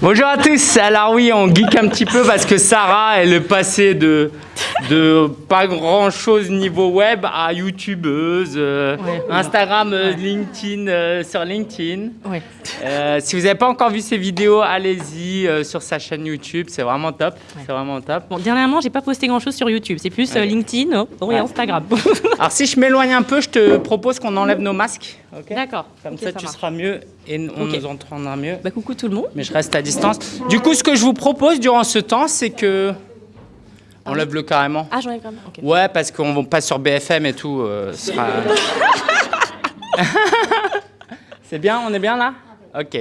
Bonjour à tous. Alors oui, on geek un petit peu parce que Sarah, est passée de, de pas grand chose niveau web à youtubeuse, euh, Ouais. Instagram, euh, Ouais. LinkedIn, euh, sur LinkedIn. Ouais. Euh, si vous n'avez pas encore vu ces vidéos, allez-y sur sa chaîne YouTube, c'est vraiment top. C'est vraiment top. Bon, dernièrement, j'ai pas posté grand chose sur YouTube. C'est plus. LinkedIn oh, et Ouais. Instagram. Alors si je m'éloigne un peu, je te propose qu'on enlève nos masques. D'accord. Comme ça, tu seras mieux et on Ok. nous entendra mieux. Bah, coucou tout le monde. mais je reste à distance. Du coup, ce que je vous propose durant ce temps, c'est que. On lève le carrément. Ah, j'en ai vraiment. Ok. Ouais, parce qu'on va pas sur BFM et tout. euh, ce sera- c'est bien, on est bien là Ok.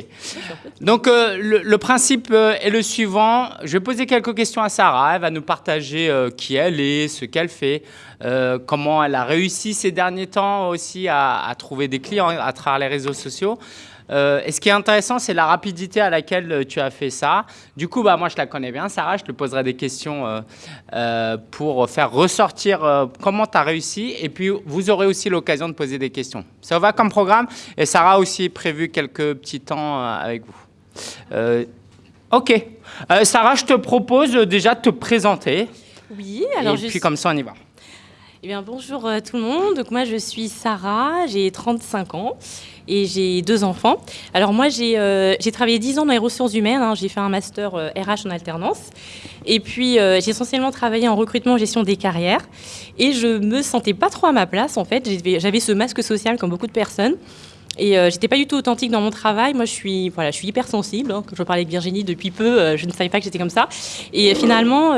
Donc, euh, le, le principe euh, est le suivant. Je vais poser quelques questions à Sarah. Elle va nous partager euh, qui elle est, ce qu'elle fait, euh, comment elle a réussi ces derniers temps aussi à, à trouver des clients à travers les réseaux sociaux. Euh, et ce qui est intéressant, c'est la rapidité à laquelle euh, tu as fait ça. Du coup, bah, moi, je la connais bien, Sarah. Je te poserai des questions euh, pour faire ressortir comment tu as réussi. Et puis, vous aurez aussi l'occasion de poser des questions. Ça va comme programme? Et Sarah a aussi prévu quelques petits temps avec vous. Ok. Sarah, je te propose déjà de te présenter. Oui, alors et je puis, suis- comme ça, on y va. Eh bien, bonjour euh, tout le monde. Donc, moi, je suis Sarah, j'ai 35 ans et j'ai deux enfants. Alors, moi, j'ai euh, travaillé 10 ans dans les ressources humaines. hein. J'ai fait un master euh, RH en alternance. Et puis, euh, j'ai essentiellement travaillé en recrutement, gestion des carrières. Et je me sentais pas trop à ma place, en fait. J'avais- ce masque social comme beaucoup de personnes. Et euh, j'étais pas du tout authentique dans mon travail. Moi, je suis, voilà, je suis hypersensible. Hein. Je parlais avec Virginie depuis peu, je ne savais pas que j'étais comme ça. Et finalement,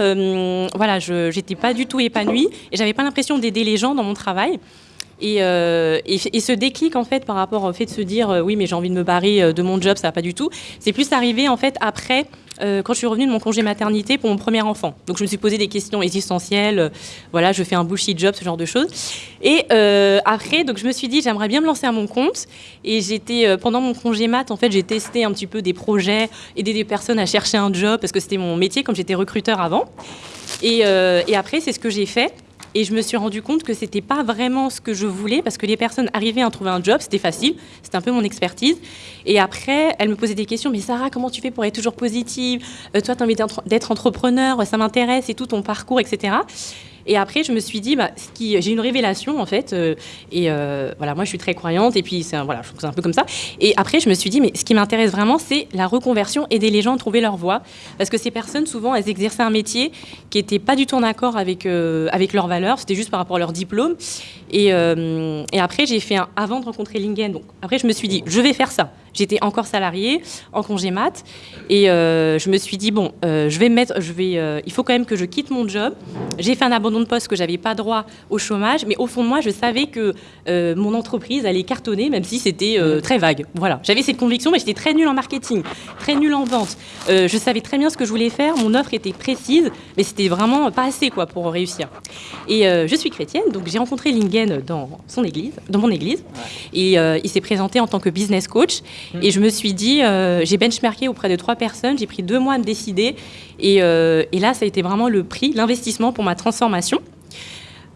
voilà, je n'étais pas du tout épanouie et j'avais pas l'impression d'aider les gens dans mon travail. Et, euh, et, ce déclic, en fait, par rapport au fait de se dire, euh, oui, mais j'ai envie de me barrer euh, de mon job, ça va pas du tout, c'est plus arrivé, en fait, après, quand je suis revenue de mon congé maternité pour mon premier enfant. Donc, je me suis posé des questions existentielles, voilà, je fais un bullshit job, ce genre de choses. Et après, donc, je me suis dit, j'aimerais bien me lancer à mon compte. Et j'étais, pendant mon congé mat, en fait, j'ai testé un petit peu des projets, aider des personnes à chercher un job, parce que c'était mon métier, comme j'étais recruteur avant. Et après, c'est ce que j'ai fait. Et je me suis rendu compte que c'était pas vraiment ce que je voulais parce que les personnes arrivaient à trouver un job, c'était facile, c'était un peu mon expertise. Et après, elles me posaient des questions. Mais Sarah, comment tu fais pour être toujours positive? Euh, Toi, tu as envie d'être entrepreneur, ça m'intéresse et tout ton parcours, etc. Et après, je me suis dit, bah, j'ai une révélation en fait. euh, et euh, voilà, moi, je suis très croyante. Et puis, c'est un- voilà, je un peu comme ça. Et après, je me suis dit, mais ce qui m'intéresse vraiment, c'est la reconversion, aider les gens à trouver leur voie. Parce que ces personnes, souvent, elles exerçaient un métier qui n'était pas du tout en accord avec, euh, avec leurs valeurs. C'était juste par rapport à leur diplôme. Et, et après, j'ai fait un, avant de rencontrer Lingen. Donc, après, je me suis dit, je vais faire ça. J'étais encore salariée, en congé mat. Et euh, je me suis dit, bon, euh, je vais me mettre, je vais, euh, il faut quand même que je quitte mon job. J'ai fait un abandon de poste que j'avais pas droit au chômage. Mais au fond de moi, je savais que mon entreprise allait cartonner, même si c'était très vague. Voilà. J'avais cette conviction, mais j'étais très nulle en marketing, très nulle en vente. Je savais très bien ce que je voulais faire. Mon offre était précise, mais c'était vraiment pas assez quoi, pour réussir. Et je suis chrétienne, donc j'ai rencontré Lingen dans son église, dans mon église, et il s'est présenté en tant que business coach. Et je me suis dit, euh, j'ai benchmarké auprès de trois personnes, j'ai pris deux mois à me décider, et, euh, et là, ça a été vraiment le prix, l'investissement pour ma transformation.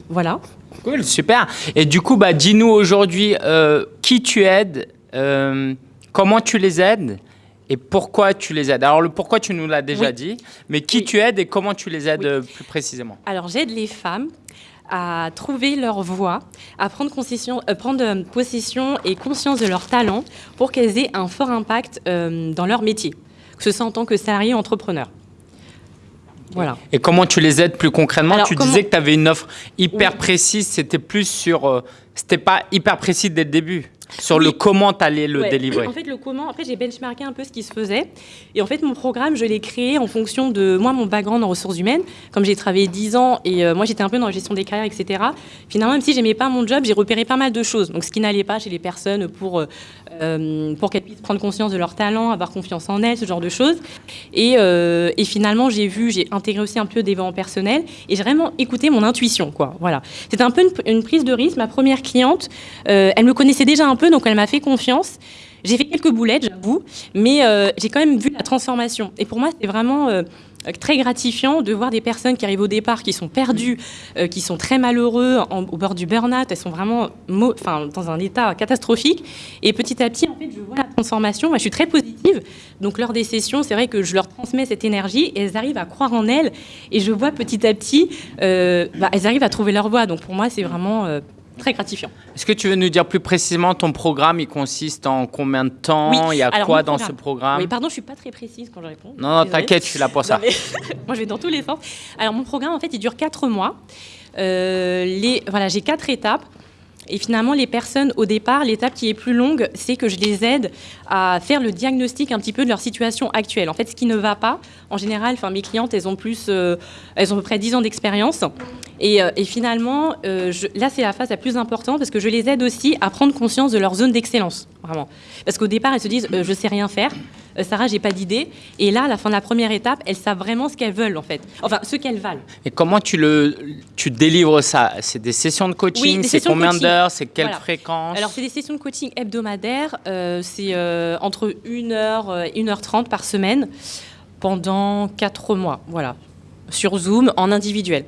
Voilà. Cool, super. Et du coup, bah, dis-nous aujourd'hui euh, qui tu aides, euh, comment tu les aides et pourquoi tu les aides. Alors, le pourquoi, tu nous l'as déjà Oui. dit, mais qui Oui. tu aides et comment tu les aides Oui. plus précisément Alors j'aide les femmes à trouver leur voie, à prendre, euh, prendre euh, possession et conscience de leur talent pour qu'elles aient un fort impact euh, dans leur métier, que ce soit en tant que salarié ou entrepreneur. Voilà. Et comment tu les aides plus concrètement? Alors, Tu comment- disais que tu avais une offre hyper Oui. précise, c'était plus sur... euh, c'était pas hyper précis dès le début, sur Oui. le comment tu allais le Ouais. délivrer. En fait, le comment, après, j'ai benchmarké un peu ce qui se faisait. Et en fait, mon programme, je l'ai créé en fonction de moi, mon background en ressources humaines. Comme j'ai travaillé 10 ans et euh, moi, j'étais un peu dans la gestion des carrières, etc. Finalement, même si j'aimais pas mon job, j'ai repéré pas mal de choses. Donc, ce qui n'allait pas chez les personnes pour, euh, euh, pour qu'elles puissent prendre conscience de leur talent, avoir confiance en elles, ce genre de choses. Et, euh, et finalement, j'ai vu, j'ai intégré aussi un peu des développement personnel et j'ai vraiment écouté mon intuition, quoi. Voilà. C'était un peu une, prise de risque. Ma première cliente, euh, elle me connaissait déjà un peu, donc elle m'a fait confiance. J'ai fait quelques boulettes, j'avoue, mais j'ai quand même vu la transformation. Et pour moi, c'était vraiment très gratifiant de voir des personnes qui arrivent au départ, qui sont perdues, euh, qui sont très malheureux, en- au bord du burn-out. Elles sont vraiment dans un état catastrophique. Et petit à petit, en fait, je vois la transformation. Je suis très positive. Donc lors des sessions, c'est vrai que je leur transmets cette énergie et elles arrivent à croire en elles. Et je vois petit à petit, euh, bah, elles arrivent à trouver leur voie. Donc pour moi, c'est vraiment euh, très gratifiant. Est-ce que tu veux nous dire plus précisément ton programme? Il consiste en combien de temps? Il y a quoi dans ce programme Oui, pardon, je suis pas très précise quand je réponds. Non, non t'inquiète, je suis là pour ça. Moi, je vais dans tous les sens. Alors mon programme, en fait, il dure 4 mois. Euh, les, voilà, j'ai quatre étapes. Et finalement, les personnes, au départ, l'étape qui est plus longue, c'est que je les aide à faire le diagnostic un petit peu de leur situation actuelle. En fait, ce qui ne va pas, en général, enfin, mes clientes, elles ont plus, euh, elles ont à peu près 10 ans d'expérience. Et, euh, finalement, euh, là, c'est la phase la plus importante parce que je les aide aussi à prendre conscience de leur zone d'excellence, vraiment. Parce qu'au départ, elles se disent, je sais rien faire. Sarah, j'ai pas d'idée. Et là, à la fin de la première étape, elles savent vraiment ce qu'elles veulent, en fait. Enfin, ce qu'elles valent. Et comment tu, le, tu délivres ça? C'est des sessions de coaching? C'est combien d'heures? C'est quelle fréquence? Alors, c'est des sessions de coaching hebdomadaires. c'est euh, entre 1h et 1h30 par semaine pendant 4 mois, voilà, sur Zoom en individuel.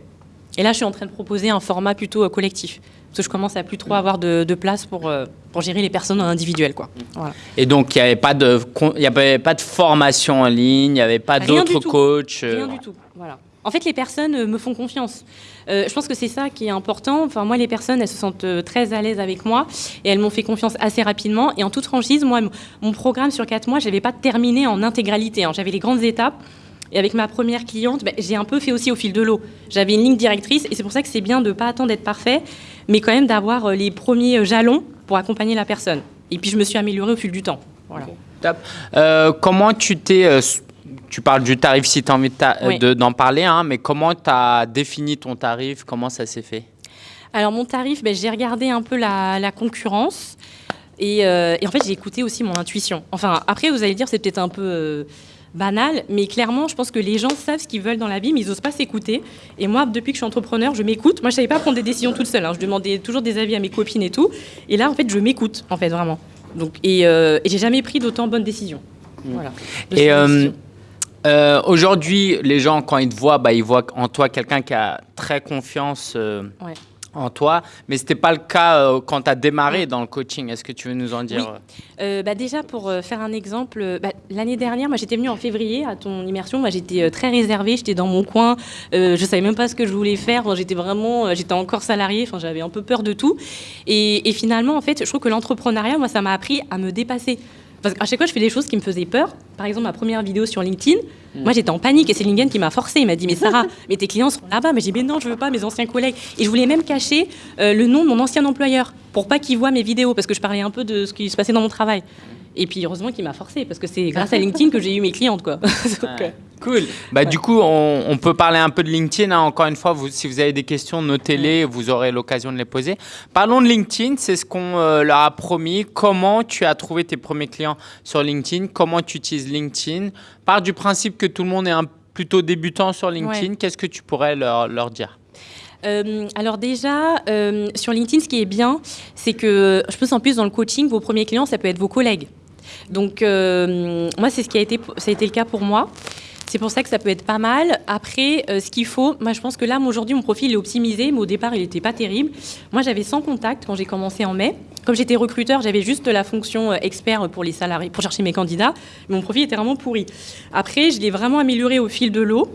Et là, je suis en train de proposer un format plutôt euh, collectif, parce que je commence à plus trop avoir de, place pour, euh, pour gérer les personnes en individuel. Quoi. Et donc, il n'y avait, pas de, y avait pas de formation en ligne, il n'y avait pas d'autres coachs Rien du tout, voilà. En fait, les personnes me font confiance. Euh, je pense que c'est ça qui est important. Enfin, moi, les personnes, elles se sentent euh, très à l'aise avec moi et elles m'ont fait confiance assez rapidement. Et en toute franchise, moi, mon programme sur quatre mois, je n'avais pas terminé en intégralité. Hein. J'avais les grandes étapes. Et avec ma première cliente, ben, j'ai un peu fait aussi au fil de l'eau. J'avais une ligne directrice et c'est pour ça que c'est bien de ne pas attendre d'être parfait, mais quand même d'avoir euh, les premiers jalons pour accompagner la personne. Et puis je me suis améliorée au fil du temps. Voilà. comment tu t'es tu parles du tarif si tu as envie d'en parler, hein, mais comment tu as défini ton tarif? Comment ça s'est fait? Alors, mon tarif, ben, j'ai regardé un peu la, concurrence euh, et, en fait, j'ai écouté aussi mon intuition. Enfin, après, vous allez dire, c'est peut-être un peu. Euh, banal, mais clairement, je pense que les gens savent ce qu'ils veulent dans la vie, mais ils n'osent pas s'écouter. Et moi, depuis que je suis entrepreneur, je m'écoute. Moi, je savais pas prendre des décisions toute seule. Hein. Je demandais toujours des avis à mes copines et tout. Et là, en fait, je m'écoute, en fait, vraiment. Donc, et, euh, et j'ai jamais pris d'autant bonnes décisions. Mmh. Voilà. Et euh, aujourd'hui, les gens, quand ils te voient, bah, ils voient en toi quelqu'un qui a très confiance euh, en toi. Mais ce n'était pas le cas euh, quand tu as démarré dans le coaching. Est-ce que tu veux nous en dire oui. bah, Déjà, pour faire un exemple, bah, l'année dernière, moi j'étais venue en février à ton immersion. Moi j'étais très réservée, j'étais dans mon coin. je ne savais même pas ce que je voulais faire. J'étais vraiment, j'étais encore salariée. Enfin, j'avais un peu peur de tout. Et, et finalement, en fait, je trouve que l'entrepreneuriat, moi, ça m'a appris à me dépasser. Parce qu'à chaque fois, je fais des choses qui me faisaient peur. Par exemple, ma première vidéo sur LinkedIn, mm. moi j'étais en panique et c'est LinkedIn qui m'a forcé. Il m'a dit Mais Sarah, mais tes clients sont là-bas. Mais j'ai dit Mais non, je veux pas, mes anciens collègues. Et je voulais même cacher euh, le nom de mon ancien employeur pour pas qu'il voit mes vidéos parce que je parlais un peu de ce qui se passait dans mon travail. Et puis heureusement qu'il m'a forcé parce que c'est grâce à LinkedIn que j'ai eu mes clientes. Quoi. Euh, cool. Bah, Du coup, on, peut parler un peu de LinkedIn. Hein. Encore une fois, vous, si vous avez des questions, notez-les, vous aurez l'occasion de les poser. Parlons de LinkedIn, c'est ce qu'on euh, leur a promis. Comment tu as trouvé tes premiers clients sur LinkedIn? Comment tu utilises LinkedIn? Par du principe que tout le monde est un plutôt débutant sur LinkedIn. Qu'est-ce que tu pourrais leur, leur dire? Euh, alors déjà, sur LinkedIn, ce qui est bien, c'est que je pense en plus dans le coaching, vos premiers clients, ça peut être vos collègues. Donc, euh, moi, c'est ce qui a été, ça a été le cas pour moi. C'est pour ça que ça peut être pas mal. Après, euh, ce qu'il faut, moi je pense que là, aujourd'hui, mon profil est optimisé, mais au départ, il n'était pas terrible. Moi, j'avais 100 contacts quand j'ai commencé en mai. Comme j'étais recruteur, j'avais juste la fonction euh, expert pour les salariés, pour chercher mes candidats. mon profil était vraiment pourri. Après, je l'ai vraiment amélioré au fil de l'eau.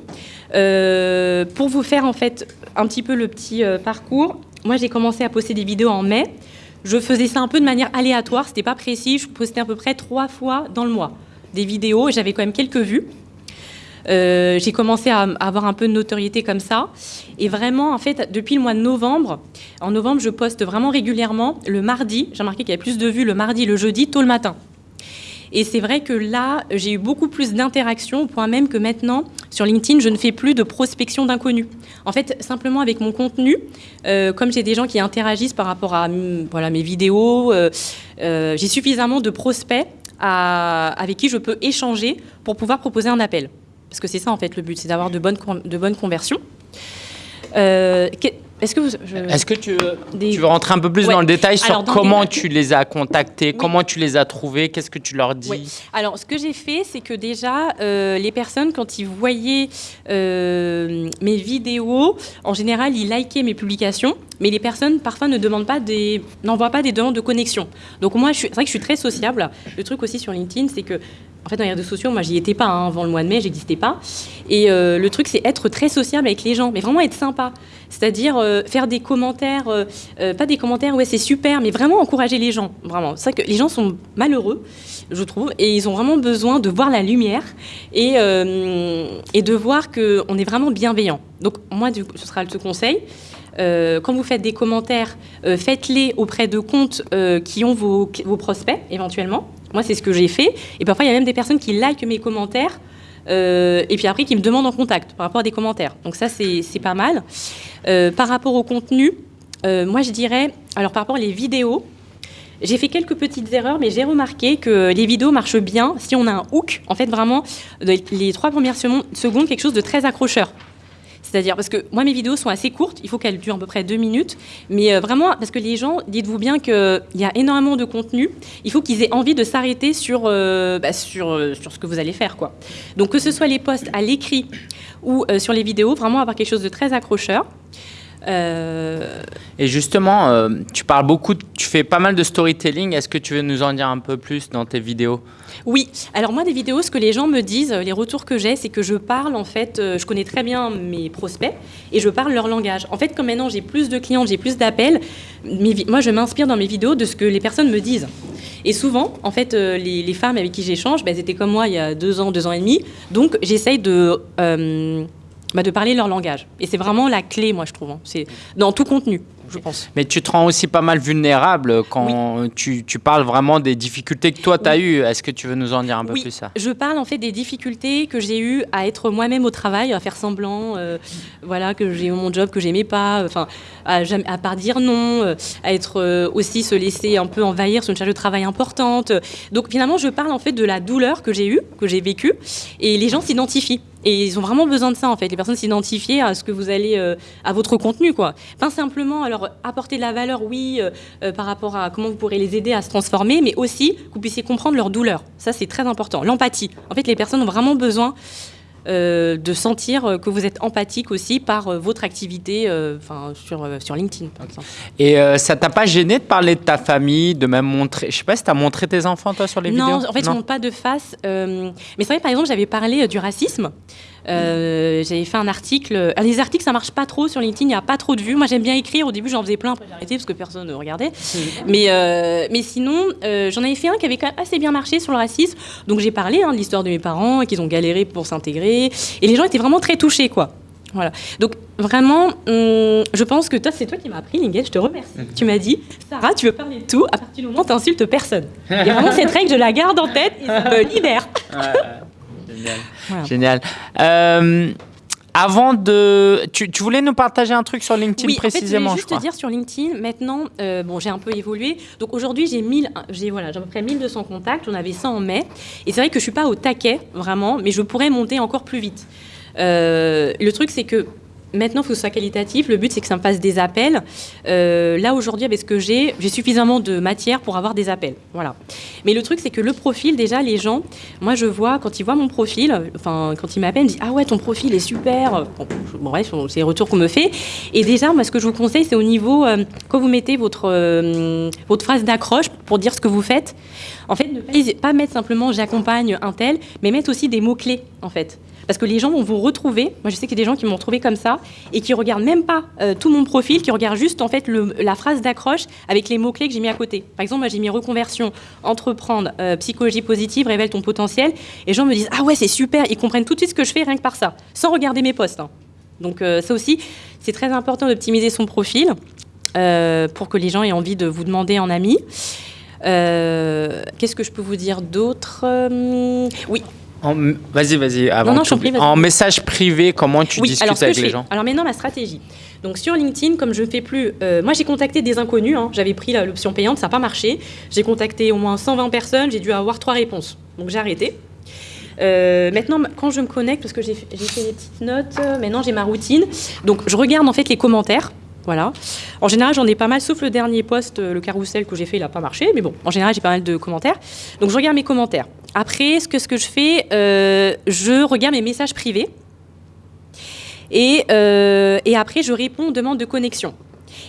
pour vous faire en fait un petit peu le petit parcours, moi j'ai commencé à poster des vidéos en mai. Je faisais ça un peu de manière aléatoire, c'était pas précis. Je postais à peu près trois fois dans le mois des vidéos et j'avais quand même quelques vues. Euh, j'ai commencé à, avoir un peu de notoriété comme ça. Et vraiment, en fait, depuis le mois de novembre, en novembre, je poste vraiment régulièrement le mardi. J'ai remarqué qu'il y avait plus de vues le mardi, le jeudi, tôt le matin. Et c'est vrai que là, j'ai eu beaucoup plus d'interactions, au point même que maintenant, sur LinkedIn, je ne fais plus de prospection d'inconnus. En fait, simplement avec mon contenu, euh, comme j'ai des gens qui interagissent par rapport à voilà, mes vidéos, euh, euh, j'ai suffisamment de prospects avec qui je peux échanger pour pouvoir proposer un appel. Parce que c'est ça, en fait, le but, c'est d'avoir de bonnes, de bonnes conversions. Est-ce que, Est que tu, veux rentrer un peu plus dans le détail sur comment tu les as contactés, comment tu les as trouvés, qu'est-ce que tu leur dis Alors, ce que j'ai fait, c'est que déjà, euh, les personnes, quand ils voyaient euh, mes vidéos, en général, ils likaient mes publications. mais les personnes parfois ne demandent pas des, n'envoient pas des demandes de connexion. Donc moi, c'est vrai que je suis très sociable. Le truc aussi sur LinkedIn, c'est que en fait, dans les réseaux sociaux, moi, j'y étais pas hein, avant le mois de mai, j'existais pas. Et euh, le truc, c'est être très sociable avec les gens, mais vraiment être sympa. C'est-à-dire euh, faire des commentaires, euh, pas des commentaires, ouais, c'est super, mais vraiment encourager les gens. Vraiment. C'est que les gens sont malheureux, je trouve, et ils ont vraiment besoin de voir la lumière et, et de voir qu'on est vraiment bienveillant. Donc, moi, ce sera le conseil. quand vous faites des commentaires, faites-les auprès de comptes qui ont vos, vos prospects, éventuellement. Moi, c'est ce que j'ai fait. Et parfois, il y a même des personnes qui likent mes commentaires. Euh, et puis après, qui me demandent en contact par rapport à des commentaires. Donc ça, c'est pas mal. Euh, par rapport au contenu, euh, moi, je dirais, alors par rapport aux vidéos, j'ai fait quelques petites erreurs, mais j'ai remarqué que les vidéos marchent bien si on a un hook. En fait, vraiment, les trois premières secondes, quelque chose de très accrocheur. C'est-à-dire, parce que moi, mes vidéos sont assez courtes, il faut qu'elles durent à peu près deux minutes, mais euh, vraiment, parce que les gens, dites-vous bien qu'il y a énormément de contenu, il faut qu'ils aient envie de s'arrêter sur, euh, bah, sur, euh, sur ce que vous allez faire. Quoi. Donc, que ce soit les posts à l'écrit ou sur les vidéos, vraiment avoir quelque chose de très accrocheur. Et justement, tu parles beaucoup, tu fais pas mal de storytelling. Est-ce que tu veux nous en dire un peu plus dans tes vidéos? Oui, alors moi des vidéos, ce que les gens me disent, les retours que j'ai, c'est que je parle en fait, euh, je connais très bien mes prospects et je parle leur langage. En fait, comme maintenant j'ai plus de clients, j'ai plus d'appels, moi je m'inspire dans mes vidéos de ce que les personnes me disent. Et souvent, en fait, euh, les, femmes avec qui j'échange, bah, elles étaient comme moi il y a deux ans, deux ans et demi, donc j'essaye de... Bah, de parler leur langage. Et c'est vraiment la clé, moi, je trouve. Hein. C'est dans tout contenu je pense. Mais tu te rends aussi pas mal vulnérable quand tu, tu, parles vraiment des difficultés que toi, tu as eues. Est-ce que tu veux nous en dire un peu plus ça? Je parle en fait des difficultés que j'ai eues à être moi-même au travail, à faire semblant, euh, voilà, que j'ai eu mon job que j'aimais pas, enfin, à, à, part dire non, euh, à être euh, aussi se laisser un peu envahir sur une charge de travail importante. Donc finalement, je parle en fait de la douleur que j'ai eue, que j'ai vécue, et les gens s'identifient. Et ils ont vraiment besoin de ça, en fait. Les personnes s'identifient à ce que vous allez, euh, à votre contenu, quoi. Pas simplement, alors, apporter de la valeur, oui, euh, euh, par rapport à comment vous pourrez les aider à se transformer, mais aussi que vous puissiez comprendre leur douleur. Ça, c'est très important. L'empathie. En fait, les personnes ont vraiment besoin euh, de sentir que vous êtes empathique aussi par euh, votre activité euh, sur, sur LinkedIn, par exemple. Et ça t'a pas gêné de parler de ta famille, de même montrer... Je sais pas si tu as montré tes enfants, toi, sur les vidéos? Non, en fait, je ne montre pas de face. mais c'est vrai, par exemple, j'avais parlé du racisme. Euh, j'avais fait un article. Euh, les articles, ça marche pas trop sur LinkedIn, il n'y a pas trop de vues. Moi, j'aime bien écrire. Au début, j'en faisais plein, après j'ai arrêté parce que personne ne regardait. Mais, euh, mais sinon, j'en avais fait un qui avait quand même assez bien marché sur le racisme. Donc, j'ai parlé hein, de l'histoire de mes parents, qu'ils ont galéré pour s'intégrer. Et les gens étaient vraiment très touchés, quoi. Voilà. Donc vraiment, hum, je pense que toi, c'est toi qui m'as appris, Lingel, je te remercie. Mhm. Tu m'as dit, Sarah, tu veux parler de tout, à partir du moment où tu insultes personne. Et vraiment, cette règle, je la garde en tête et ça me libère. Génial. Génial. Euh, avant de. Tu, voulais nous partager un truc sur LinkedIn oui, précisément en fait, je juste te dire sur LinkedIn, maintenant, euh, bon, j'ai un peu évolué. Donc aujourd'hui, j'ai j'ai voilà, à peu près 1200 contacts. On avait 100 en mai. Et c'est vrai que je suis pas au taquet, vraiment, mais je pourrais monter encore plus vite. Euh, le truc, c'est que Maintenant, il faut que ce soit qualitatif. Le but, c'est que ça me fasse des appels. Euh, là, aujourd'hui, avec ce que j'ai, j'ai suffisamment de matière pour avoir des appels. Voilà. Mais le truc, c'est que le profil, déjà, les gens, moi, je vois, quand ils voient mon profil, enfin, quand ils m'appellent, ils disent Ah ouais, ton profil est super. Bon, bref, c'est les retours qu'on me fait. Et déjà, moi, ce que je vous conseille, c'est au niveau, euh, quand vous mettez votre, euh, votre phrase d'accroche pour dire ce que vous faites, en fait, ne pas mettre simplement j'accompagne un tel, mais mettre aussi des mots-clés, en fait. Parce que les gens vont vous retrouver. Moi, je sais qu'il y a des gens qui m'ont retrouvé comme ça et qui regardent même pas euh, tout mon profil, qui regardent juste en fait la phrase d'accroche avec les mots-clés que j'ai mis à côté. Par exemple, moi, j'ai mis reconversion, entreprendre, euh, psychologie positive, révèle ton potentiel. Et les gens me disent Ah ouais, c'est super. Ils comprennent tout de suite ce que je fais rien que par ça, sans regarder mes posts. Hein. Donc, euh, ça aussi, c'est très important d'optimiser son profil pour que les gens aient envie de vous demander en ami. Qu'est-ce que je peux vous dire d'autre? Oui, Vas-y, vas-y. En message privé, comment tu discutes avec les gens Alors maintenant, ma stratégie. Donc sur LinkedIn, comme je ne fais plus... Euh, moi, j'ai contacté des inconnus. Hein. J'avais pris l'option payante, ça n'a pas marché. J'ai contacté au moins 120 personnes. J'ai dû avoir trois réponses. Donc j'ai arrêté. Euh, maintenant, quand je me connecte, parce que j'ai fait des petites notes, euh, maintenant j'ai ma routine. Donc je regarde en fait les commentaires. Voilà. En général, j'en ai pas mal, sauf le dernier post, le carrousel que j'ai fait, il n'a pas marché. Mais bon, en général, j'ai pas mal de commentaires. Donc je regarde mes commentaires. Après, ce que, ce que je fais, euh, je regarde mes messages privés. Et, euh, et, après, je réponds aux demandes de connexion.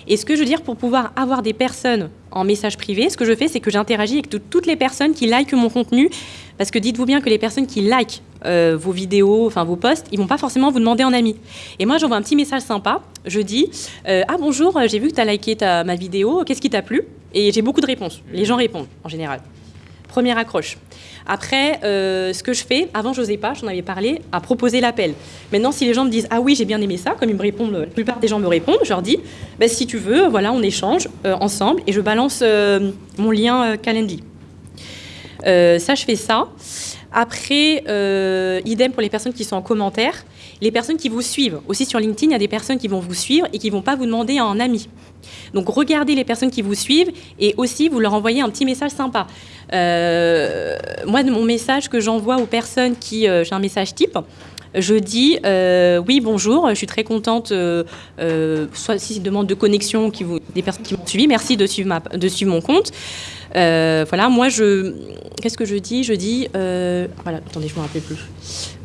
Et ce que je veux dire, pour pouvoir avoir des personnes en message privé, ce que je fais, c'est que j'interagis avec toutes les personnes qui likent mon contenu. Parce que dites-vous bien que les personnes qui likent euh, vos vidéos, enfin vos posts, ils vont pas forcément vous demander en ami. Et moi, j'envoie un petit message sympa. Je dis euh, Ah bonjour, j'ai vu que tu as liké ta, ma vidéo, qu'est-ce qui t'a plu? Et j'ai beaucoup de réponses. Les gens répondent en général. Première accroche. Après, euh, ce que je fais, avant je n'osais pas, j'en avais parlé, à proposer l'appel. Maintenant, si les gens me disent ah oui j'ai bien aimé ça, comme ils me répondent, la plupart des gens me répondent, je leur dis bah, si tu veux, voilà, on échange ensemble et je balance mon lien Calendly. ça, je fais ça. Après, euh, idem pour les personnes qui sont en commentaire. Les personnes qui vous suivent. Aussi sur LinkedIn, il y a des personnes qui vont vous suivre et qui ne vont pas vous demander en ami. Donc regardez les personnes qui vous suivent et aussi vous leur envoyez un petit message sympa. Euh, moi, mon message que j'envoie aux personnes qui... Euh, j'ai un message type je dis oui bonjour, je suis très contente, soit si demande de connexion qui vous, des personnes qui m'ont suivi, merci de suivre, ma, de suivre mon compte. Euh, voilà, moi, je. Qu'est-ce que je dis? Je dis. Euh, voilà, attendez, je ne me rappelle plus.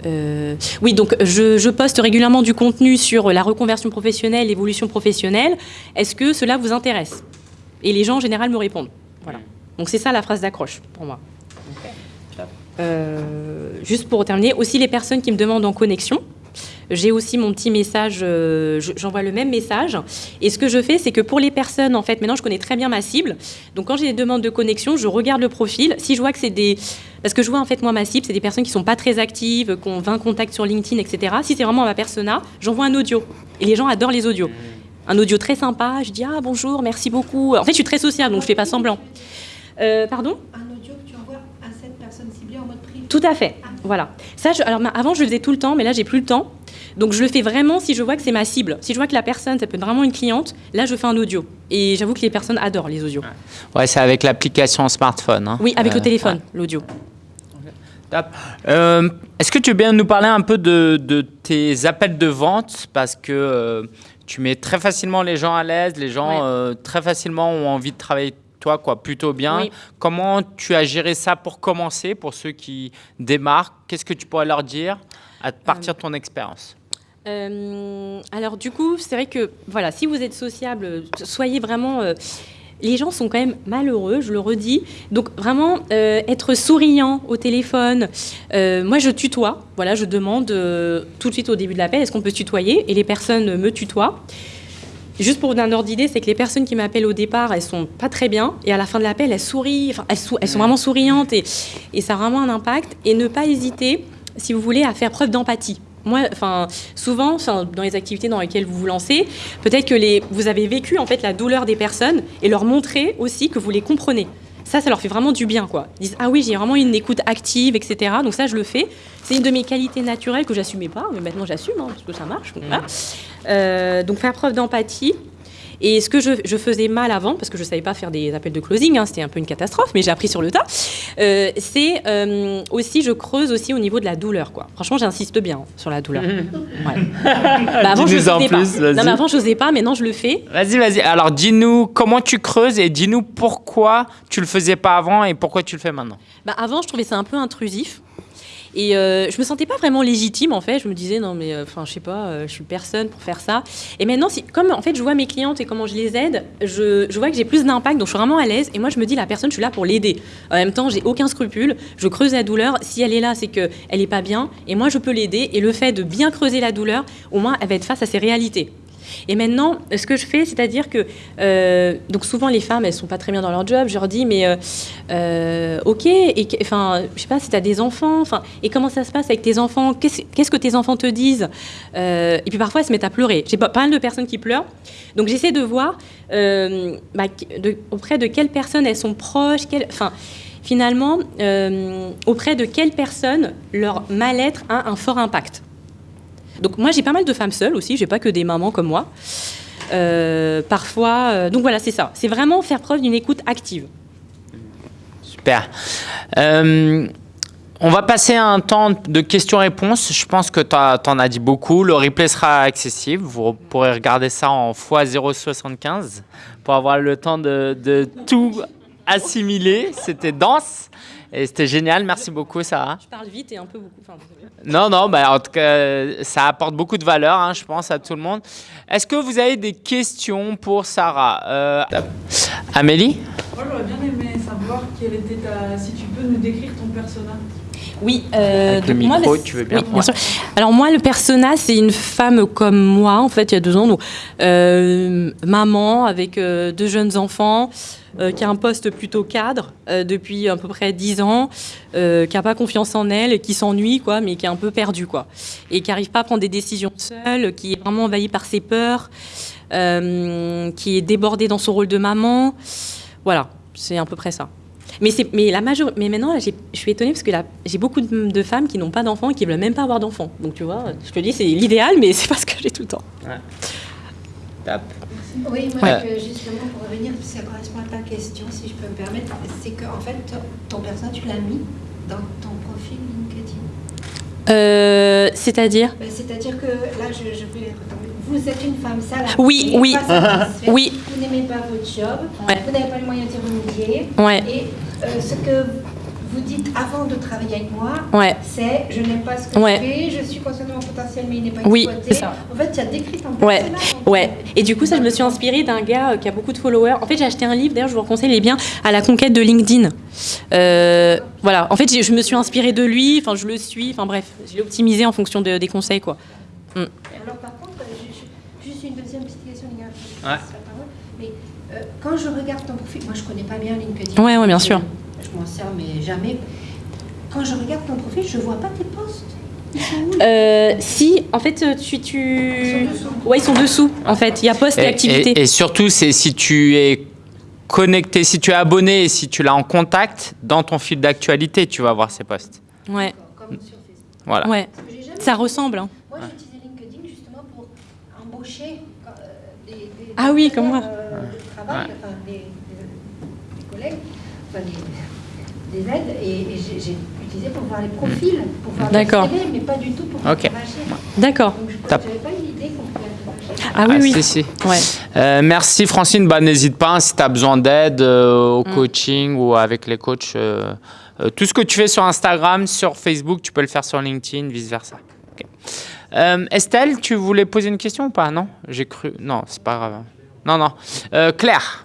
Euh, oui, donc je, poste régulièrement du contenu sur la reconversion professionnelle, l'évolution professionnelle. Est-ce que cela vous intéresse? Et les gens en général me répondent. Voilà. Donc c'est ça la phrase d'accroche pour moi. juste pour terminer, aussi les personnes qui me demandent en connexion. J'ai aussi mon petit message, euh, j'envoie le même message. Et ce que je fais, c'est que pour les personnes, en fait, maintenant je connais très bien ma cible. Donc quand j'ai des demandes de connexion, je regarde le profil. Si je vois que c'est des... Parce que je vois en fait moi ma cible, c'est des personnes qui sont pas très actives, qui ont 20 contacts sur LinkedIn, etc. Si c'est vraiment ma persona, j'envoie un audio. Et les gens adorent les audios. Un audio très sympa, je dis ah bonjour, merci beaucoup. En fait, je suis très sociable, donc je fais pas semblant. Euh, pardon Un audio que tu envoies à cette personne ciblée en mode privé. Tout à fait. Ah. Voilà. Ça, alors avant je le faisais tout le temps, mais là j'ai plus le temps. Donc je le fais vraiment si je vois que c'est ma cible. Si je vois que la personne, ça peut être vraiment une cliente, là je fais un audio. Et j'avoue que les personnes adorent les audios. Ouais, c'est avec l'application smartphone. Hein. Oui, avec le euh, téléphone, l'audio. Euh, est-ce que tu veux bien nous parler un peu de, tes appels de vente? Parce que euh, tu mets très facilement les gens à l'aise, les gens très facilement ont envie de travailler toi, quoi, plutôt bien. Comment tu as géré ça pour commencer, pour ceux qui démarrent? Qu'est-ce que tu pourrais leur dire à partir de ton expérience? Euh, alors du coup, c'est vrai que voilà, si vous êtes sociable, soyez vraiment. Euh, les gens sont quand même malheureux, je le redis. Donc vraiment euh, être souriant au téléphone. moi, je tutoie. Voilà, je demande tout de suite au début de l'appel, est-ce qu'on peut tutoyer? Et les personnes me tutoient. Juste pour vous donner un ordre d'idée, c'est que les personnes qui m'appellent au départ, elles sont pas très bien, et à la fin de l'appel, elles sourient, enfin, elles, elles, sont vraiment souriantes, et, et ça a vraiment un impact. Et ne pas hésiter, si vous voulez, à faire preuve d'empathie moi, enfin, souvent, dans les activités dans lesquelles vous vous lancez, peut-être que les, vous avez vécu en fait la douleur des personnes et leur montrer aussi que vous les comprenez. Ça, ça leur fait vraiment du bien, quoi. Ils disent ah oui, j'ai vraiment une écoute active, etc. Donc ça, je le fais. C'est une de mes qualités naturelles que j'assumais pas, mais maintenant j'assume hein, parce que ça marche. Donc, mmh. euh, donc faire preuve d'empathie. Et ce que je, faisais mal avant, parce que je ne savais pas faire des appels de closing, hein, c'était un peu une catastrophe, mais j'ai appris sur le tas, euh, c'est euh, aussi, je creuse aussi au niveau de la douleur. Quoi. Franchement, j'insiste bien sur la douleur. Ouais. bah avant, je n'osais pas. Non, mais avant, je n'osais pas, maintenant, je le fais. Vas-y, vas-y. Alors, dis-nous comment tu creuses et dis-nous pourquoi tu le faisais pas avant et pourquoi tu le fais maintenant. Bah, avant, je trouvais ça un peu intrusif. Et euh, je me sentais pas vraiment légitime en fait. Je me disais non mais euh, enfin je sais pas, euh, je suis personne pour faire ça. Et maintenant, si, comme en fait je vois mes clientes et comment je les aide, je, vois que j'ai plus d'impact, donc je suis vraiment à l'aise. Et moi je me dis la personne, je suis là pour l'aider. En même temps, j'ai aucun scrupule. Je creuse la douleur. Si elle est là, c'est que elle est pas bien. Et moi je peux l'aider. Et le fait de bien creuser la douleur, au moins elle va être face à ses réalités. Et maintenant, ce que je fais, c'est-à-dire que, euh, donc souvent les femmes, elles sont pas très bien dans leur job. Je leur dis, mais euh, euh, ok, enfin, je sais pas si tu as des enfants, enfin, et comment ça se passe avec tes enfants? Qu'est-ce que tes enfants te disent? Et puis parfois, elles se mettent à pleurer. J'ai pas, pas mal de personnes qui pleurent. Donc j'essaie de voir bah, auprès de quelles personnes elles sont proches, enfin finalement, auprès de quelles personnes leur mal-être a un fort impact. Donc moi j'ai pas mal de femmes seules aussi, j'ai pas que des mamans comme moi. Euh, parfois, euh, donc voilà, c'est ça. C'est vraiment faire preuve d'une écoute active. Super. Euh, on va passer à un temps de questions-réponses. Je pense que tu en as dit beaucoup. Le replay sera accessible. Vous pourrez regarder ça en x0,75 pour avoir le temps de, de tout assimiler. C'était dense. Et c'était génial. Merci beaucoup, Sarah. Je parle vite et un peu beaucoup. Enfin. Non, non, bah, en tout cas, ça apporte beaucoup de valeur, hein, je pense, à tout le monde. Est-ce que vous avez des questions pour Sarah Euh, Amélie? Moi, j'aurais bien aimé savoir quelle était ta. Si tu peux nous décrire ton persona. Oui, euh, Avec le moi, micro, tu veux bien oui, bien sûr. Alors moi, le persona, c'est une femme comme moi, en fait, il y a deux ans, donc, euh, maman avec euh, deux jeunes enfants, euh, qui a un poste plutôt cadre depuis à peu près dix ans, qui n'a pas confiance en elle, qui s'ennuie, quoi, mais qui est un peu perdue, quoi, et qui n'arrive pas à prendre des décisions seule, qui est vraiment envahie par ses peurs, qui est débordée dans son rôle de maman. Voilà, c'est à peu près ça. Mais, c'est, mais, la major... mais maintenant, là, je suis étonnée parce que là, j'ai beaucoup de, de femmes qui n'ont pas d'enfants et qui ne veulent même pas avoir d'enfants. Donc tu vois, je te dis, c'est l'idéal, mais c'est pas ce que j'ai tout le temps. Top. Oui, moi, Ouais. je- justement, pour revenir, ça correspond à ta question, si je peux me permettre, c'est qu'en fait, ton personnage, tu l'as mis dans ton profil LinkedIn. Euh, c'est-à-dire? Ben, C'est-à-dire que là, je, je vais. Vous êtes une femme salariée. Oui, oui. pas satisfaite, Oui. Vous n'aimez pas votre job. Ouais. Vous n'avez pas les moyens d'y remédier. Ouais, Et euh, ce que vous dites avant de travailler avec moi, ouais. c'est je n'aime pas ce que Ouais. je fais, je suis consciente de mon potentiel, mais il n'est pas Oui, exploité. ça. En fait, tu as décrit ton Ouais, personnage. ouais. Et du coup, ça, je me suis inspirée d'un gars euh, qui a beaucoup de followers. En fait, j'ai acheté un livre, d'ailleurs, je vous le conseille, il est bien, à la conquête de LinkedIn. Euh, voilà. En fait, je me suis inspirée de lui, enfin, je le suis, enfin, bref, je l'ai optimisé en fonction de- des conseils, quoi. Alors par contre, euh, je- je- juste une deuxième petite question, les gars. après je Ouais. la parole. Mais euh, quand je regarde ton profil, moi je connais pas bien LinkedIn. Ouais, ouais, bien sûr. Je, je m'en sers, mais jamais. Quand je regarde ton profil, je vois pas tes posts. Euh, si, en fait, euh, tu. tu... Ils sont dessous. Ouais, ils sont dessous, en fait. Il y a poste et, Et, activité. et- et surtout, c'est si tu es connecté, si tu es abonné et si tu l'as en contact, dans ton fil d'actualité, tu vas voir ces posts. Ouais, Comme sur Facebook. Voilà. ouais. Ça ressemble. hein. Moi, j'ai utilisé LinkedIn justement pour embaucher euh, des, des Ah oui, comme moi. euh, de travail, Ouais. enfin, des, des- des collègues, enfin, des, des aides, et, et j'ai j'ai utilisé pour voir les profils, pour voir les D'accord. CV, mais pas du tout pour Ok. interagir. D'accord. Donc, je Top. n'avais pas eu l'idée qu'on pouvait interagir. Ah oui, oui. si, si. Ouais. Euh, merci Francine. Bah, N'hésite pas hein, si tu as besoin d'aide euh, au Mm. coaching ou avec les coachs. euh, euh, tout ce que tu fais sur Instagram, sur Facebook, tu peux le faire sur LinkedIn, vice-versa. Euh, Estelle, tu voulais poser une question ou pas? Non? J'ai cru. Non, c'est pas grave. Non, non. Euh, Claire.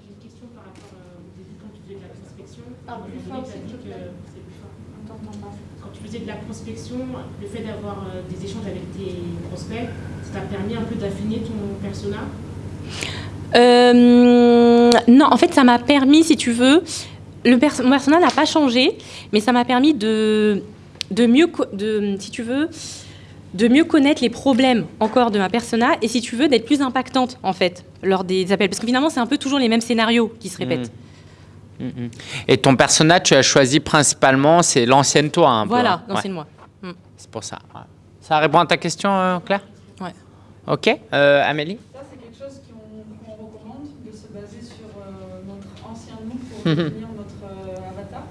J'ai une question par rapport au début quand tu faisais de la prospection. À un moment donné, tu as dit que c'est plus fort. Quand tu faisais de la prospection, le fait d'avoir euh, des échanges avec tes prospects, ça t'a permis un peu d'affiner ton persona? Euh, non, en fait, ça m'a permis, si tu veux, le pers mon personnage n'a pas changé, mais ça m'a permis de, de mieux, de, si tu veux, de mieux connaître les problèmes encore de ma persona et si tu veux d'être plus impactante en fait lors des appels parce que finalement c'est un peu toujours les mêmes scénarios qui se répètent. Mm, mm. Et ton personnage, tu as choisi principalement, c'est l'ancienne toi. Un peu, Voilà, hein. non, Ouais, c'est moi. c'est pour ça. ouais. Ça répond à ta question, euh, Claire? Ouais. Ok. Euh, Amélie? Ça, c'est quelque chose qu'on qu'on recommande, de se baser sur euh, notre ancien nous pour Mhm. devenir notre euh, avatar.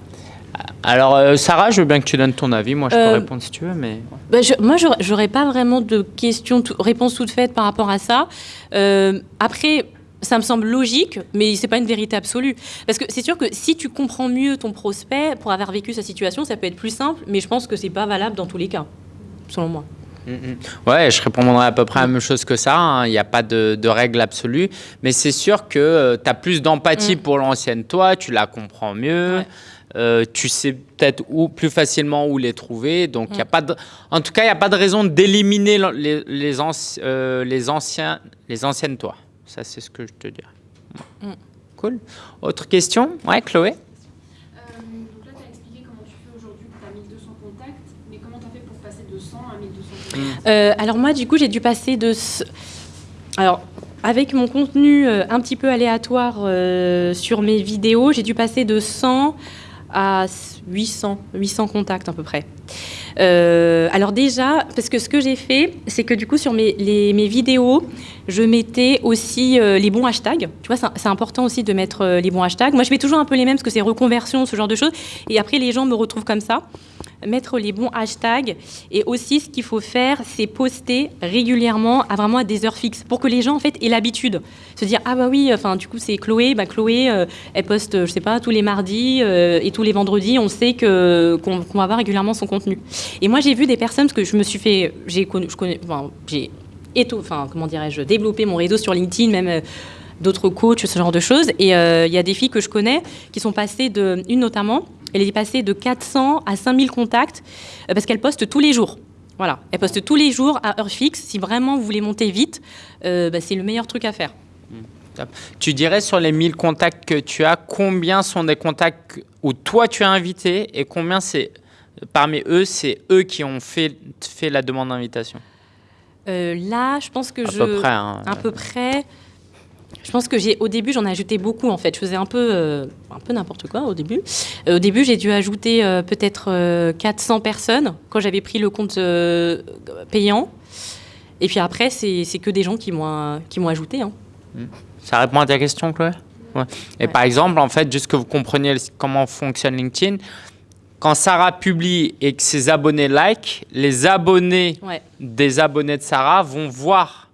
Alors, euh, Sarah, je veux bien que tu donnes ton avis. Moi, je peux Euh, répondre si tu veux, mais. Bah, je- moi, j'aurais- pas vraiment de questions, tout- réponse toute faite par rapport à ça. Euh, après, ça me semble logique, mais c'est pas une vérité absolue. Parce que c'est sûr que si tu comprends mieux ton prospect pour avoir vécu sa situation, ça peut être plus simple, mais je pense que c'est pas valable dans tous les cas, selon moi. Mm, mm. Ouais, je répondrai à peu près la même chose que ça. hein. Il n'y a pas de, de règle absolue. Mais c'est sûr que tu as plus d'empathie Mm. pour l'ancienne toi, tu la comprends mieux. Ouais. Euh, tu sais peut-être où plus facilement où les trouver. Donc, il y a Mm. pas de, en tout cas, il n'y a pas de raison d'éliminer l'an- les, les, anci- euh, les, anciens, les anciennes toi. Ça, c'est ce que je te dirais. Mm. Cool. Autre question? Ouais, Chloé? Euh, donc là, tu as expliqué comment tu fais aujourd'hui, as 1200 contacts, mais comment tu as fait pour passer de 100 à 1200 contacts? Euh, alors moi, du coup, j'ai dû passer de... ce- Alors, avec mon contenu euh, un petit peu aléatoire euh, sur mes vidéos, j'ai dû passer de 100 à 800, 800 contacts à peu près. Euh, alors déjà, parce que ce que j'ai fait, c'est que du coup sur mes, mes vidéos, je mettais aussi euh, les bons hashtags. Tu vois, c'est c'est important aussi de mettre euh, les bons hashtags. Moi, je mets toujours un peu les mêmes parce que c'est reconversion, ce genre de choses. Et après, les gens me retrouvent comme ça. Mettre les bons hashtags. Et aussi, ce qu'il faut faire, c'est poster régulièrement, à vraiment à des heures fixes, pour que les gens en fait aient l'habitude, se dire ah bah oui, enfin du coup c'est Chloé, bah Chloé, euh, elle poste, je sais pas, tous les mardis euh, et tous les vendredis, on sait que qu'on va voir régulièrement son contenu. Et moi j'ai vu des personnes parce que je me suis fait, j'ai je connais, enfin, j'ai enfin comment dirais-je, développé mon réseau sur LinkedIn, même. euh, d'autres coachs, ce genre de choses. Et il y a des filles que je connais qui sont passées de, une notamment, elle est passée de 400 à 5000 contacts euh, parce qu'elle poste tous les jours. Voilà, elle poste tous les jours à heure fixe. Si vraiment vous voulez monter vite, euh, bah, c'est le meilleur truc à faire. Tu dirais sur les 1000 contacts que tu as, combien sont des contacts où toi tu as invité et combien c'est parmi eux, c'est eux qui ont fait, fait la demande d'invitation? Euh, là, je pense que À je... peu près. hein. À peu près. Je pense que j'ai, au début, j'en ai ajouté beaucoup en fait. Je faisais un peu, euh, un peu n'importe quoi au début. Euh, au début, j'ai dû ajouter euh, peut-être euh, 400 personnes quand j'avais pris le compte payant. Et puis après, c'est, que des gens qui m'ont, qui m'ont ajouté. hein. Ça répond à ta question, Chloé? Ouais. Et Ouais. par exemple, en fait, juste que vous compreniez comment fonctionne LinkedIn, quand Sarah publie et que ses abonnés like, les abonnés Ouais. des abonnés de Sarah vont voir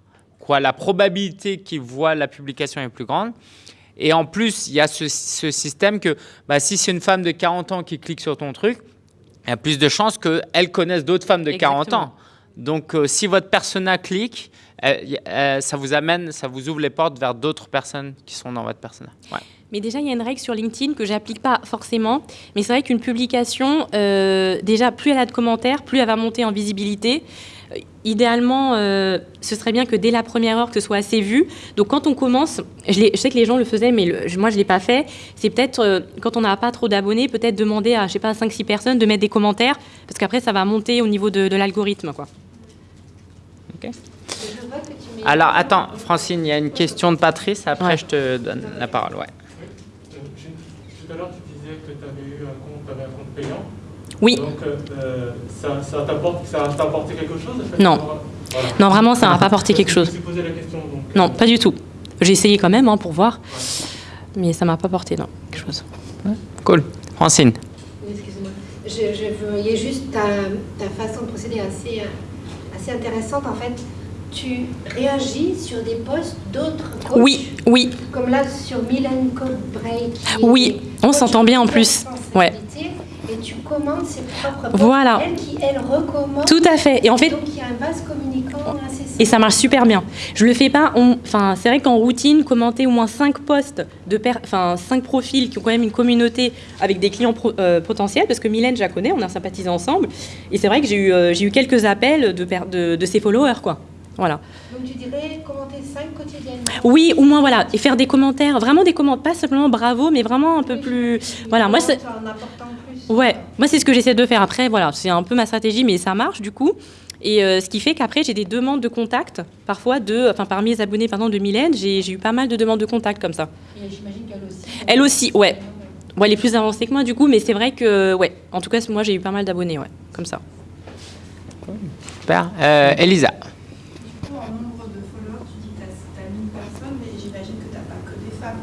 quoi la probabilité qu'ils voient la publication est plus grande. Et en plus, il y a ce, ce système que bah, si c'est une femme de 40 ans qui clique sur ton truc, il y a plus de chances qu'elle connaisse d'autres femmes de 40 Exactement. ans. Donc, euh, si votre persona clique, euh, euh, ça vous amène, ça vous ouvre les portes vers d'autres personnes qui sont dans votre persona. Ouais. Mais déjà, il y a une règle sur LinkedIn que j'applique pas forcément. Mais c'est vrai qu'une publication, déjà, plus elle a de commentaires, plus elle va monter en visibilité. Idéalement, euh, ce serait bien que dès la première heure, que ce soit assez vu. Donc, quand on commence, je, sais que les gens le faisaient, mais le- moi, je ne l'ai pas fait. C'est peut-être, euh, quand on n'a pas trop d'abonnés, peut-être demander à, je sais pas, 5-6 personnes de mettre des commentaires. Parce qu'après, ça va monter au niveau de, de l'algorithme. quoi. Alors, attends, Francine, il y a une question de Patrice. Après, Ouais. je te donne la parole. Ouais. Euh, Tout à l'heure, tu disais que tu avais eu un compte, t'avais un compte payant. Oui. Donc, euh, euh, ça, t'a apporté quelque chose fait Non. Voilà. Non, vraiment, ça n'a pas apporté quelque chose. me suis posé la question. Donc, Non, pas du tout. J'ai essayé quand même hein, pour voir. Mais ça m'a pas apporté, non, quelque chose. Cool. Francine. Excuse-moi. Je, je voyais juste ta, ta façon de procéder assez, euh, assez intéressante. En fait, tu réagis sur des posts d'autres coachs. Oui, oui, Comme là sur Codebreak. qui Oui, on s'entend bien en plus. responsabilité, Et tu commandes ses propres posts. Voilà. Elle qui, elle, recommande. tout à fait. Et en fait, Donc, il y a un vase communicant assez simple. et ça marche super bien. Je le fais pas. on- Enfin, c'est vrai qu'en routine, commenter au moins 5 posts de, per- enfin, 5 profils qui ont quand même une communauté avec des clients pro- euh, potentiels, parce que Mylène, je la connais, on a sympathisé ensemble. Et c'est vrai que j'ai eu, euh, j'ai eu quelques appels de, per- de, de ses followers, quoi. Voilà. Donc, tu dirais commenter 5 quotidiennement. Oui, au moins voilà, et faire des commentaires, vraiment des commentaires, pas simplement bravo, mais vraiment un peu Oui, plus. Voilà, moi, c'est- En apportant plus. Ouais, moi c'est ce que j'essaie de faire. Après, voilà, c'est un peu ma stratégie, mais ça marche du coup. Et euh, ce qui fait qu'après, j'ai des demandes de contact, parfois de, enfin parmi les abonnés par exemple de Mylène, j'ai eu pas mal de demandes de contact comme ça. Et j'imagine qu'elle aussi. Elle aussi, ouais. Bon, elle est plus avancée que moi du coup, mais c'est vrai que, ouais, en tout cas, moi j'ai eu pas mal d'abonnés, ouais, comme ça. Super. Euh, Elisa. Du coup, en nombre de followers, tu dis que tu as 1000 personnes, mais j'imagine que tu n'as pas que des femmes.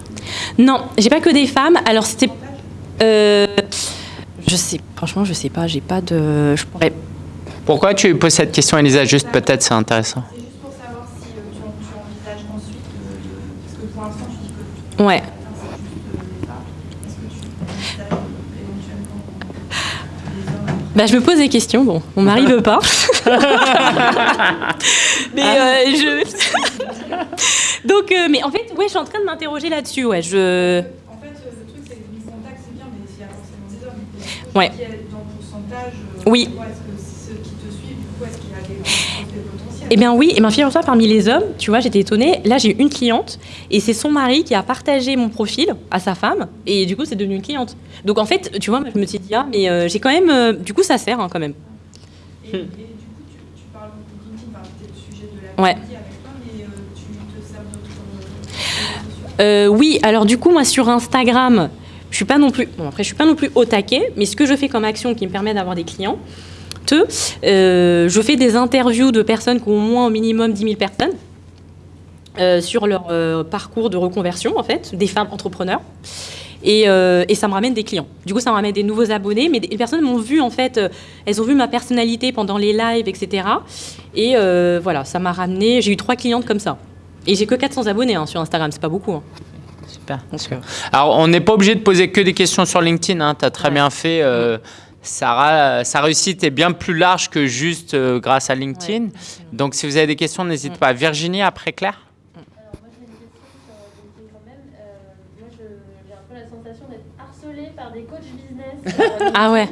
Non, j'ai pas que des femmes. Alors c'était, euh, je sais, franchement, je sais pas, j'ai pas de, je pourrais. Pourquoi tu poses cette question, Elisa? Juste peut-être, c'est intéressant. C'est juste pour savoir si euh, tu, en- tu envisages ensuite de, de- Parce que pour l'instant, tu dis que Ouais. euh, Bah, je me pose des questions. Bon, mon mari veut pas. mais euh, je. Donc, euh, mais en fait, ouais, je suis en train de m'interroger là-dessus. Ouais, je. En fait, euh, le truc, c'est que 1000 contacts, c'est bien, mais s'il y a forcément des hommes. Et du coup, Ouais. qui est dans le pourcentage, euh, Oui. Est-ce que ceux qui te suivent, du coup, est-ce qu'il y a des des potentiels Eh bien oui, et bien figure-toi, parmi les hommes, tu vois, j'étais étonnée. Là, j'ai une cliente, et c'est son mari qui a partagé mon profil à sa femme, et du coup, c'est devenu une cliente. Donc en fait, tu vois, je me suis dit, ah, mais euh, j'ai quand même. euh, du coup, ça sert hein, quand même. Et, et du coup, tu, tu parles de LinkedIn, c'était le sujet de la Ouais. avec toi, mais euh, tu te sers d'autres Euh, oui, alors du coup, moi sur Instagram, je suis pas non plus. Bon, après, je suis pas non plus au taquet, mais ce que je fais comme action qui me permet d'avoir des clients, te, euh, je fais des interviews de personnes qui ont au moins au minimum 10 000 personnes euh, sur leur euh, parcours de reconversion, en fait, des femmes entrepreneurs. Et, ça me ramène des clients. Du coup, ça me ramène des nouveaux abonnés, mais les personnes m'ont vu, en fait, elles ont vu ma personnalité pendant les lives, etc. Et voilà, ça m'a ramené, j'ai eu trois clientes comme ça. Et j'ai que 400 abonnés hein, sur Instagram, c'est pas beaucoup. hein. Super. super. Alors, on n'est pas obligé de poser que des questions sur LinkedIn. tu as très Ouais. bien fait. euh, Sarah, sa réussite est bien plus large que juste euh, grâce à LinkedIn. Donc, si vous avez des questions, n'hésitez pas. Virginie, après Claire? Alors moi j'ai une question sur LinkedIn quand même. Euh, moi j'ai un peu la sensation d'être harcelée par des coachs business. euh, Ah ouais.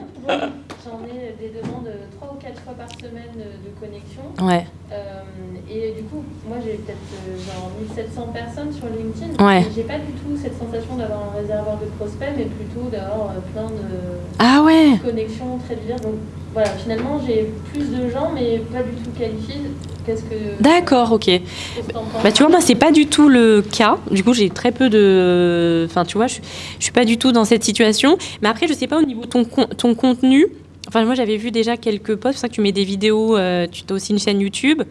J'en ai des demandes trois ou quatre fois par semaine de de connexion. Ouais. Euh, et du coup, moi j'ai peut-être euh, genre 1700 personnes sur LinkedIn. Ouais. J'ai pas du tout cette sensation d'avoir un réservoir de prospects, mais plutôt d'avoir euh, plein de Ah ouais connexions très diverses. Donc voilà, finalement j'ai plus de gens, mais pas du tout qualifiés. Qu'est-ce que. D'accord, ok. que Bah tu vois, moi c'est pas du tout le cas. Du coup, j'ai très peu de. Enfin, tu vois, je, je suis pas du tout dans cette situation. Mais après, je sais pas au niveau de ton, con- ton contenu. Enfin, moi j'avais vu déjà quelques posts, c'est pour ça que tu mets des vidéos, euh, tu as aussi une chaîne YouTube.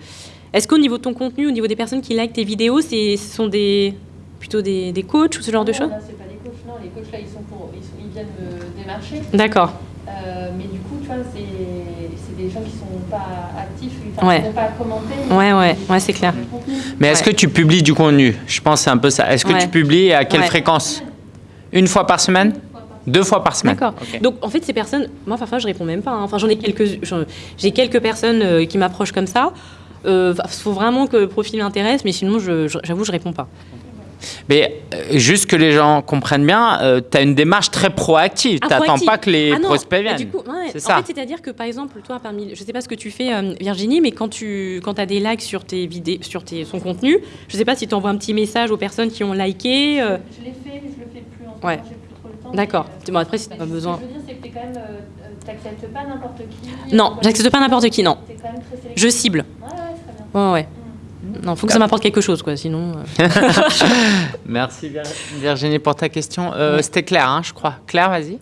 Est-ce qu'au niveau de ton contenu, au niveau des personnes qui likent tes vidéos, c'est, ce sont des plutôt des, des coachs ou ce genre de Non, choses Là, c'est pas des coachs, non. Les coachs, là, ils, sont pour, ils, sont- ils viennent me démarcher. D'accord. Euh, mais du coup, tu vois, c'est c'est des gens qui sont pas actifs, enfin, Ouais. qui vont pas commenter. Ouais, ouais, ouais, c'est clair. Mais est-ce Ouais. que tu publies du contenu? Je pense que c'est un peu ça. Est-ce que Ouais. tu publies et à quelle Ouais. fréquence? Une fois par semaine? Deux fois par semaine D'accord. Donc en fait ces personnes, moi parfois je réponds même pas. hein. Enfin j'en ai quelques, j'ai quelques personnes euh, qui m'approchent comme ça. Il faut vraiment que le profil m'intéresse, mais sinon je- je- j'avoue je réponds pas. Mais euh, juste que les gens comprennent bien, tu as une démarche très proactive. Ah, tu n'attends proactive. pas que les Ah prospects viennent. du coup, ouais, en ça. fait, c'est-à-dire que par exemple, toi, parmi, je sais pas ce que tu fais, euh, Virginie, mais quand tu quand as des likes sur tes vidéos, sur tes, son contenu, je sais pas si tu envoies un petit message aux personnes qui ont liké. euh, Je l'ai fait, mais je le fais plus en ce Ouais. j'ai plus trop le temps. D'accord. euh, Bon, après, si t'as mais pas ce besoin. que je veux dire, c'est que t'es quand même, euh, euh, pas n'importe qui. Non, j'accepte pas n'importe qui, non. T'es quand même très sélectif. Je cible. Ouais, ouais. Ouais. Non, faut que ça m'apporte quelque chose, quoi. Sinon. euh. Merci Vir- Virginie pour ta question. Euh. C'était Claire, hein, je crois. Claire, vas-y.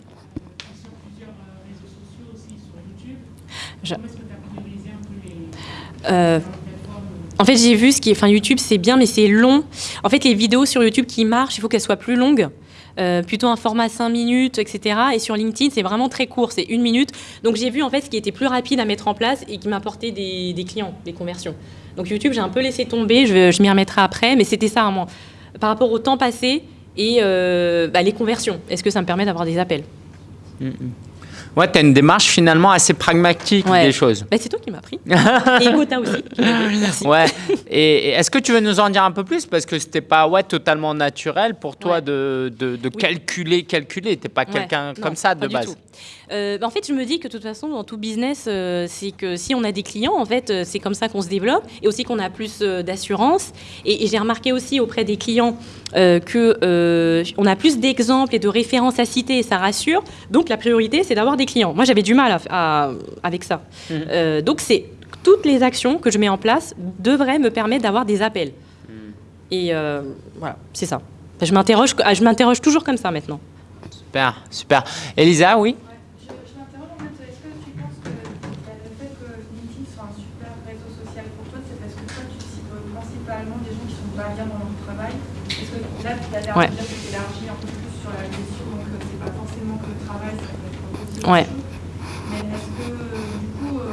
Je- Euh, En fait, j'ai vu ce qui est. Enfin, YouTube, c'est bien, mais c'est long. En fait, les vidéos sur YouTube qui marchent, il faut qu'elles soient plus longues. Euh, plutôt un format 5 minutes, etc. Et sur LinkedIn, c'est vraiment très court, c'est une minute. Donc j'ai vu en fait ce qui était plus rapide à mettre en place et qui m'apportait des, des clients, des conversions. Donc YouTube, j'ai un peu laissé tomber, je, m'y remettrai après, mais c'était ça, moi. Par rapport au temps passé et euh, bah, les conversions, est-ce que ça me permet d'avoir des appels? Ouais, tu as une démarche finalement assez pragmatique Ouais. des choses. Bah, C'est toi qui m'as pris. et Gotha aussi. aidé. Merci. Ouais. Et, et est-ce que tu veux nous en dire un peu plus? Parce que c'était pas ouais, totalement naturel pour toi Ouais. de, de, de Oui. calculer, calculer. T'es pas Ouais, quelqu'un non, comme ça de pas du base. tout. Euh, bah, en fait, je me dis que de toute façon, dans tout business, euh, c'est que si on a des clients, en fait, euh, c'est comme ça qu'on se développe et aussi qu'on a plus d'assurance. Et, et j'ai remarqué aussi auprès des clients euh, que euh, on a plus d'exemples et de références à citer et ça rassure. Donc la priorité, c'est d'avoir des clients. Moi, j'avais du mal à- à- avec ça. Euh, donc c'est toutes les actions que je mets en place devraient me permettre d'avoir des appels. Mhm. Et voilà, c'est ça. Enfin, Je m'interroge, je m'interroge toujours comme ça maintenant. Super, super. Elisa, oui Je, je m'interroge en fait, est-ce que tu penses que bah, le fait que LinkedIn soit un super réseau social pour toi, c'est parce que toi tu cibles principalement des gens qui sont pas bien dans leur travail Parce que l'air Ouais. élargis un peu plus sur la gestion, donc euh, c'est pas forcément que le travail, ça peut être aussi Ouais. Mais est-ce que euh, du coup, euh,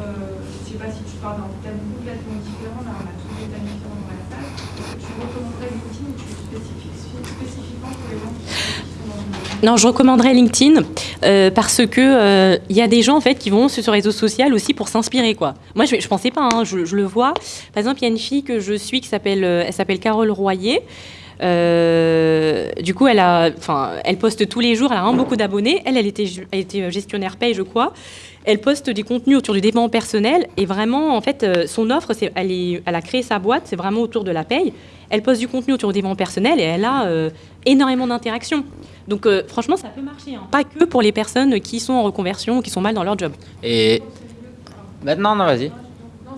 euh, je sais pas si tu parles d'un thème complètement différent, là on a tous des thèmes différents dans la salle, est-ce que tu recommanderais LinkedIn ou tu spécifiques spécifiquement pour les gens qui sont qui sont dans une Non, je recommanderais LinkedIn euh, parce que euh, il y a des gens en fait qui vont sur ce réseau social aussi pour s'inspirer quoi. Moi, je, je pensais pas, hein, je, je le vois. Par exemple, il y a une fille que je suis qui s'appelle, euh, elle s'appelle Carole Royer. Euh, du coup, elle a, elle poste tous les jours. Elle a beaucoup d'abonnés. Elle, elle était, elle était gestionnaire paye, je crois. Elle poste des contenus autour du développement personnel et vraiment, en fait, euh, son offre, c'est, elle, a créé sa boîte, c'est vraiment autour de la paye. Elle poste du contenu autour du développement personnel et elle a euh, énormément d'interactions. Donc, euh, franchement, ça peut marcher. hein. Pas que pour les personnes qui sont en reconversion ou qui sont mal dans leur job. Et maintenant, non, vas-y. Non,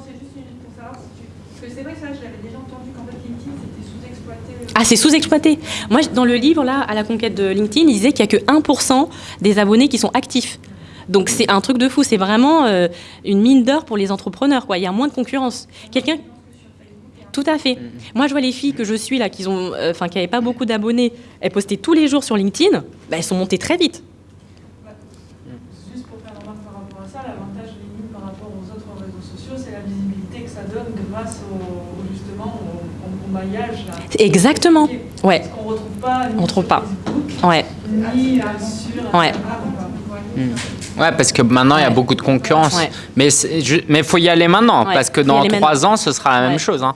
c'est juste une- pour savoir si tu. Parce que c'est vrai que ça, je l'avais déjà entendu qu'en fait LinkedIn c'était sous-exploité. euh, Ah, c'est sous-exploité. Moi, dans le livre, là, à la conquête de LinkedIn, il disait qu'il n'y a que 1% des abonnés qui sont actifs. Donc, c'est un truc de fou. C'est vraiment euh, une mine d'or pour les entrepreneurs. Il y a moins de concurrence. Quelqu'un. Tout à fait. Moi, je vois les filles que je suis là, qui ont, euh, n'avaient pas beaucoup d'abonnés, elles postaient tous les jours sur LinkedIn. Bah, elles sont montées très vite. Juste pour faire remarque par rapport à ça, l'avantage limite par rapport aux autres réseaux sociaux, c'est la visibilité que ça donne grâce au, au- justement au, au- au maillage. là. Exactement. Ouais. Ce qu'on retrouve pas ni On trouve sur pas. Facebook, Ouais. ni euh, sur Ouais. Instagram, quoi. Ouais, parce que maintenant, il y a beaucoup de concurrence. Ouais. Mais il faut y aller maintenant, Ouais, parce que dans trois maintenant. ans, ce sera la même chose. hein.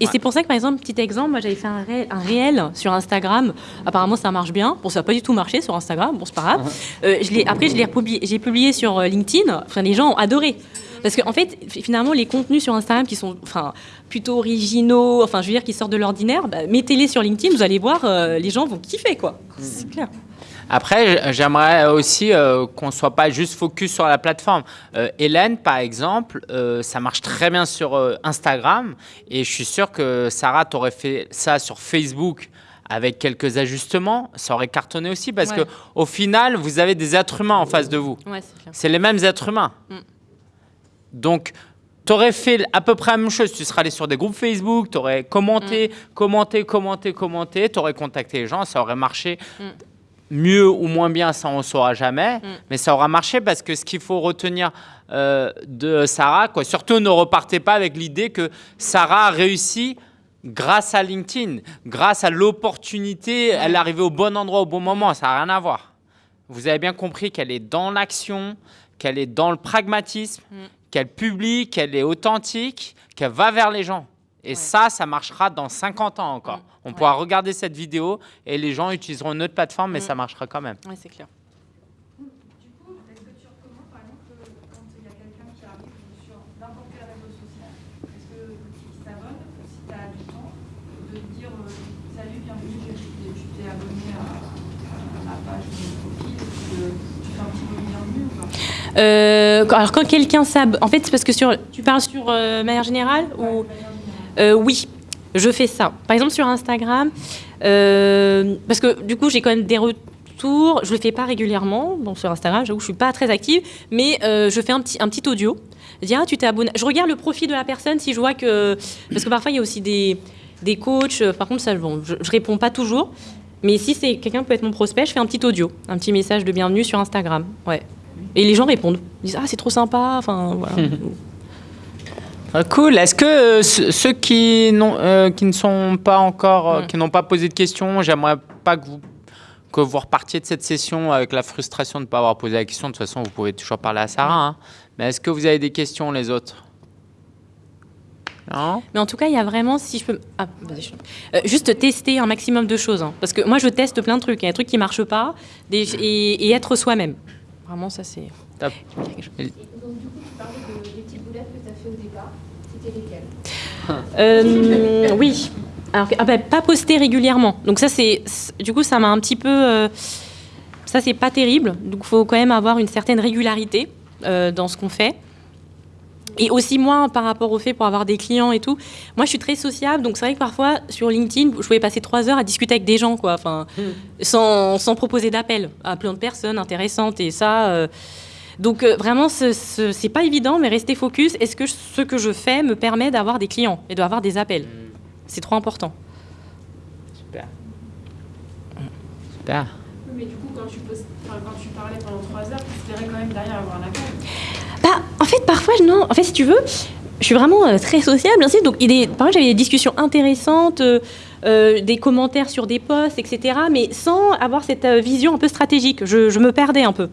Et- c'est pour ça que, par exemple, petit exemple, moi j'avais fait un réel, un réel sur Instagram. Apparemment, ça marche bien. Bon, ça n'a pas du tout marché sur Instagram. Bon, c'est pas grave. Euh, je après, je l'ai republié, j'ai publié sur euh, LinkedIn. Enfin, les gens ont adoré. Parce qu'en en fait, fi- finalement, les contenus sur Instagram qui sont enfin, plutôt originaux, enfin, je veux dire, qui sortent de l'ordinaire, bah, mettez-les sur LinkedIn, vous allez voir, euh, les gens vont kiffer, quoi. C'est clair. Après, j'aimerais aussi euh, qu'on soit pas juste focus sur la plateforme. Euh, Hélène, par exemple, euh, ça marche très bien sur Instagram et je suis sûr que Sarah t'aurait fait ça sur Facebook avec quelques ajustements, ça aurait cartonné aussi parce Ouais. que au final, vous avez des êtres humains en face de vous. Ouais, c'est les mêmes êtres humains. Mm. Donc, tu aurais fait à peu près la même chose. Tu serais allé sur des groupes Facebook, tu aurais commenté, commenté, commenté, commenté, tu aurais contacté les gens, ça aurait marché Mm. mieux ou moins bien, ça on ne saura jamais. Mm. Mais ça aura marché parce que ce qu'il faut retenir euh, de Sarah, quoi, surtout ne repartez pas avec l'idée que Sarah a réussi grâce à LinkedIn, grâce à l'opportunité, elle est arrivée au bon endroit au bon moment, ça n'a rien à voir. Vous avez bien compris qu'elle est dans l'action, qu'elle est dans le pragmatisme, Mm. Qu'elle publie, qu'elle est authentique, qu'elle va vers les gens. Et ça, ça marchera dans 50 ans encore. Mm. On Ouais. pourra regarder cette vidéo et les gens utiliseront une autre plateforme, mais Mm. ça marchera quand même. Ouais, c'est clair. Du coup, est-ce que tu recommandes, par exemple, que quand il y a quelqu'un qui arrive sur n'importe quel réseau social, est-ce que qui s'abonne, si tu as du temps, de dire euh, Salut, bienvenue, tu t'es- tu t'es abonné à, à ma page de mon profil, et puis, euh, tu fais un petit mot de bienvenue ou pas Euh, alors quand quelqu'un s'abonne, en fait c'est parce que sur, tu parles sur euh, manière générale ou? Euh, oui, je fais ça. Par exemple sur Instagram, parce que du coup j'ai quand même des retours. Je le fais pas régulièrement donc sur Instagram. J'avoue, je suis pas très active, mais je fais un petit un petit audio. Je dis ah tu t'es abonné. Je regarde le profil de la personne si je vois que parce que parfois il y a aussi des des coachs. Par contre ça bon, je, je réponds pas toujours. Mais si c'est quelqu'un peut être mon prospect, je fais un petit audio, un petit message de bienvenue sur Instagram. Ouais. Et les gens répondent. Ils disent ah c'est trop sympa. Enfin voilà. Ah, cool. Est-ce que euh, ce- ceux qui, n'ont, euh, qui ne sont pas encore, euh, qui n'ont pas posé de questions, j'aimerais pas que vous, que vous repartiez de cette session avec la frustration de ne pas avoir posé la question. De toute façon, vous pouvez toujours parler à Sarah. hein. Mais est-ce que vous avez des questions, les autres? Non? Mais en tout cas, il y a vraiment, si je peux, ah, je- Euh, juste tester un maximum de choses, hein. parce que moi, je teste plein de trucs. Il y a des trucs qui marchent pas, des- et, et être soi-même. Vraiment, ça c'est. Top. Et donc, du coup, tu parlais de, des petites boulettes que tu as fait au départ. C'était lesquelles? Euh, oui. Alors, que- ah bah, pas poster régulièrement. Donc ça, c'est, du coup, ça m'a un petit peu, euh, ça c'est pas terrible. Donc, faut quand même avoir une certaine régularité euh, dans ce qu'on fait. Et aussi moi, par rapport au fait pour avoir des clients et tout, moi je suis très sociable, donc c'est vrai que parfois sur LinkedIn, je pouvais passer trois heures à discuter avec des gens, quoi, enfin, sans, sans proposer d'appel à plein de personnes intéressantes et ça. euh, donc euh, vraiment, ce- ce- c'est pas évident, mais rester focus. Est-ce que ce que je fais me permet d'avoir des clients et d'avoir des appels? C'est trop important. Super. Super. Oui, mais du coup, quand tu, poses- quand tu parlais pendant 3 heures, tu espérais quand même derrière avoir un appel. En fait, parfois, non. En fait, si tu veux, je suis vraiment euh, très sociable. Ainsi, donc, il est, parfois, j'avais des discussions intéressantes, euh, euh, des commentaires sur des posts, etc. Mais sans avoir cette vision un peu stratégique. Je, je me perdais un peu.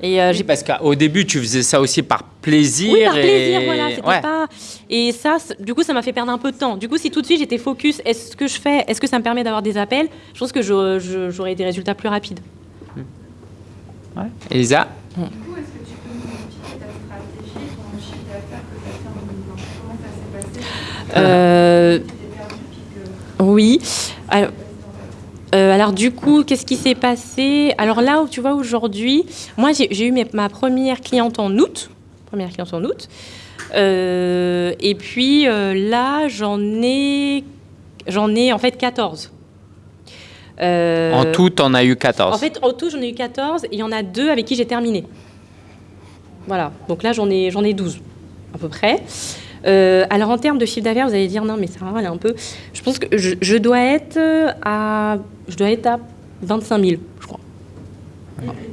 Et euh, j'ai parce qu'au début, tu faisais ça aussi par plaisir. Oui, par et- plaisir, voilà. Ouais. pas. Et ça, du coup, ça m'a fait perdre un peu de temps. Du coup, si tout de suite j'étais focus, est-ce que je fais, est-ce que ça me permet d'avoir des appels Je pense que j'aurais des résultats plus rapides. Ouais. Elisa Du coup, est-ce que tu peux nous expliquer ta stratégie, ton chiffre d'affaires que tu as fait en 2020 Comment ça s'est passé Euh, oui. Alors, euh, alors, du coup, qu'est-ce qui s'est passé? Alors là, où tu vois, aujourd'hui, moi, j'ai eu mes- ma première cliente en août. Première cliente en août. Euh, et puis là, j'en ai, j'en ai en fait 14. Euh, En tout, on a eu 14. En fait, en tout, j'en ai eu 14 et il y en a deux avec qui j'ai terminé. Voilà, donc là, j'en ai, j'en ai 12 à peu près. Euh, alors en termes de chiffre d'affaires, vous allez dire non, mais ça va, elle est un peu. Je pense que je, je dois être à, je dois être à 25 000, je crois,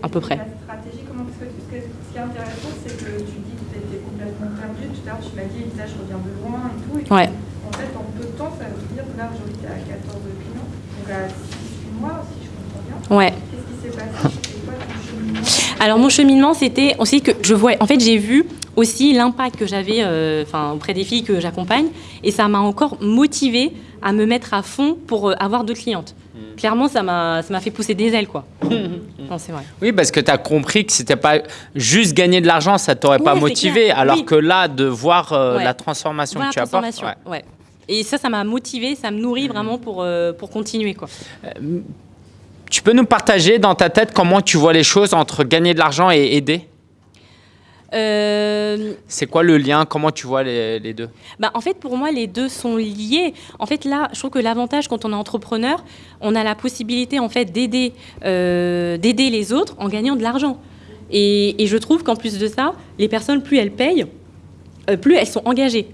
à peu près. La stratégie, comment parce que ce, qui est intéressant, c'est que tu dis que tu étais complètement perdu. Tout à l'heure, tu m'as dit, Elisa, je reviens de loin et tout. Et Ouais. En fait, en peu de temps, ça veut dire que là, aujourd'hui, tu es à 14 clients. Donc à 6 mois, si je comprends bien. Ouais. Qu'est-ce qui s'est passé C'était quoi ton cheminement? Alors mon cheminement, c'était aussi que je vois. En fait, j'ai vu aussi l'impact que j'avais, euh, enfin auprès des filles que j'accompagne, et ça m'a encore motivée à me mettre à fond pour euh, avoir d'autres clientes. Clairement, ça m'a, ça m'a fait pousser des ailes, quoi. non, c'est vrai. Oui, parce que tu as compris que c'était pas juste gagner de l'argent, ça t'aurait pas Ouais, motivé, clair. alors Oui. que là, de voir euh, Ouais. la transformation Voilà, que tu apportes. transformation. ouais. Ouais. Et ça, ça m'a motivée, ça me nourrit vraiment pour, euh, pour continuer, quoi. Tu peux nous partager dans ta tête comment tu vois les choses entre gagner de l'argent et aider? Euh, C'est quoi le lien? Comment tu vois les, les deux? Bah, en fait, pour moi, les deux sont liés. En fait, là, je trouve que l'avantage quand on est entrepreneur, on a la possibilité en fait d'aider, euh, d'aider les autres en gagnant de l'argent. Et, et je trouve qu'en plus de ça, les personnes, plus elles payent, euh, plus elles sont engagées.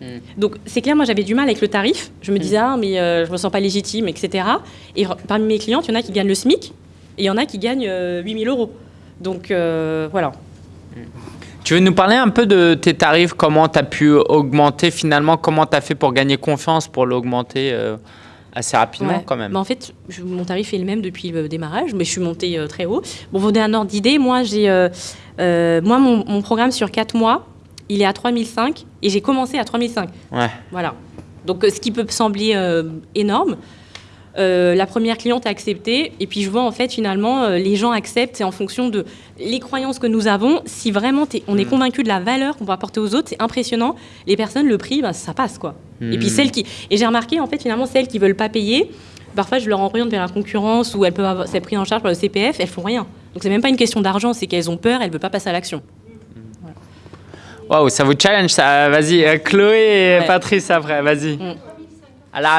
Mm. Donc c'est clair, moi j'avais du mal avec le tarif. Je me disais, ah, mais euh, je me sens pas légitime, etc. Et parmi mes clientes, il y en a qui gagnent le SMIC et il y en a qui gagnent euh, 8000 euros. Donc euh, voilà. Tu veux nous parler un peu de tes tarifs Comment tu as pu augmenter finalement Comment tu as fait pour gagner confiance pour l'augmenter euh, assez rapidement Ouais. quand même? Bah, en fait, je- mon tarif est le même depuis le démarrage, mais je suis montée euh, très haut. Bon, vous donner un ordre d'idée, moi, j'ai, euh, moi mon, mon programme sur 4 mois, il est à 3005 et j'ai commencé à 3005. Ouais. Voilà. Donc, ce qui peut sembler énorme. Euh, la première cliente a accepté et puis je vois en fait finalement euh, les gens acceptent c'est en fonction de les croyances que nous avons si vraiment on est Mm. convaincu de la valeur qu'on peut apporter aux autres c'est impressionnant les personnes le prix ben, ça passe quoi et puis Mm. celles qui et j'ai remarqué en fait finalement celles qui veulent pas payer parfois je leur oriente vers la concurrence ou elles peuvent avoir c'est pris en charge par le CPF elles font rien donc c'est même pas une question d'argent c'est qu'elles ont peur elles veulent pas passer à l'action Waouh, ça vous challenge ça. Vas-y, euh, Chloé et Ouais. Patrice après, vas-y. Mm.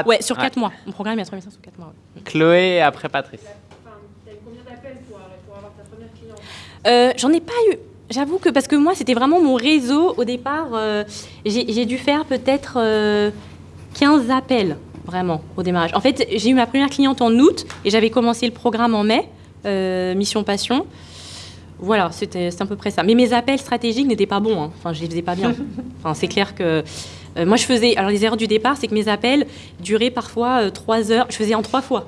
Ouais sur 4 mois mon programme est à 3500 sur 4 mois ouais. Chloé et après Patrice. Enfin, t'as eu combien d'appels pour, pour avoir ta première cliente? Euh, J'en ai pas eu. J'avoue que parce que moi, c'était vraiment mon réseau au départ. euh, j'ai dû faire peut-être euh, 15 appels, vraiment, au démarrage. En fait, j'ai eu ma première cliente en août et j'avais commencé le programme en mai, euh, Mission Passion. Voilà, c'était c'est à peu près ça. Mais mes appels stratégiques n'étaient pas bons. hein. Enfin, je les faisais pas bien. Enfin, c'est clair que. Euh, moi, je faisais. Alors, les erreurs du départ, c'est que mes appels duraient parfois euh, trois heures. Je faisais en trois fois.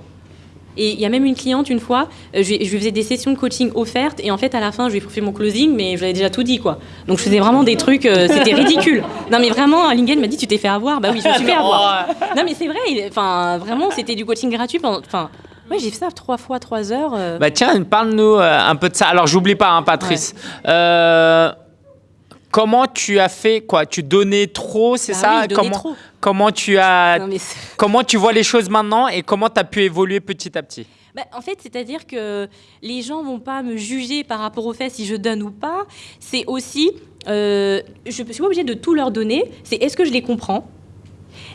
Et il y a même une cliente, une fois, euh, je, lui- je lui faisais des sessions de coaching offertes, et en fait, à la fin, je lui ai fait mon closing, mais je lui avais déjà tout dit, quoi. Donc, je faisais vraiment des trucs, euh, c'était ridicule. Non, mais vraiment, Lingen m'a dit, tu t'es fait avoir. Bah oui, je me suis fait avoir. Non, mais c'est vrai, enfin, vraiment, c'était du coaching gratuit. pendant- Enfin, ouais, j'ai fait ça trois fois, trois heures. Bah tiens, parle-nous un peu de ça. Alors j'oublie pas, hein, Patrice. Euh, comment tu as fait quoi? Tu donnais trop, c'est Bah ça? oui, comment, trop. comment tu as Non, comment tu vois les choses maintenant et comment tu as pu évoluer petit à petit? Bah, en fait, c'est-à-dire que les gens vont pas me juger par rapport au fait si je donne ou pas. C'est aussi, euh, je ne suis pas obligée de tout leur donner. C'est est-ce que je les comprends?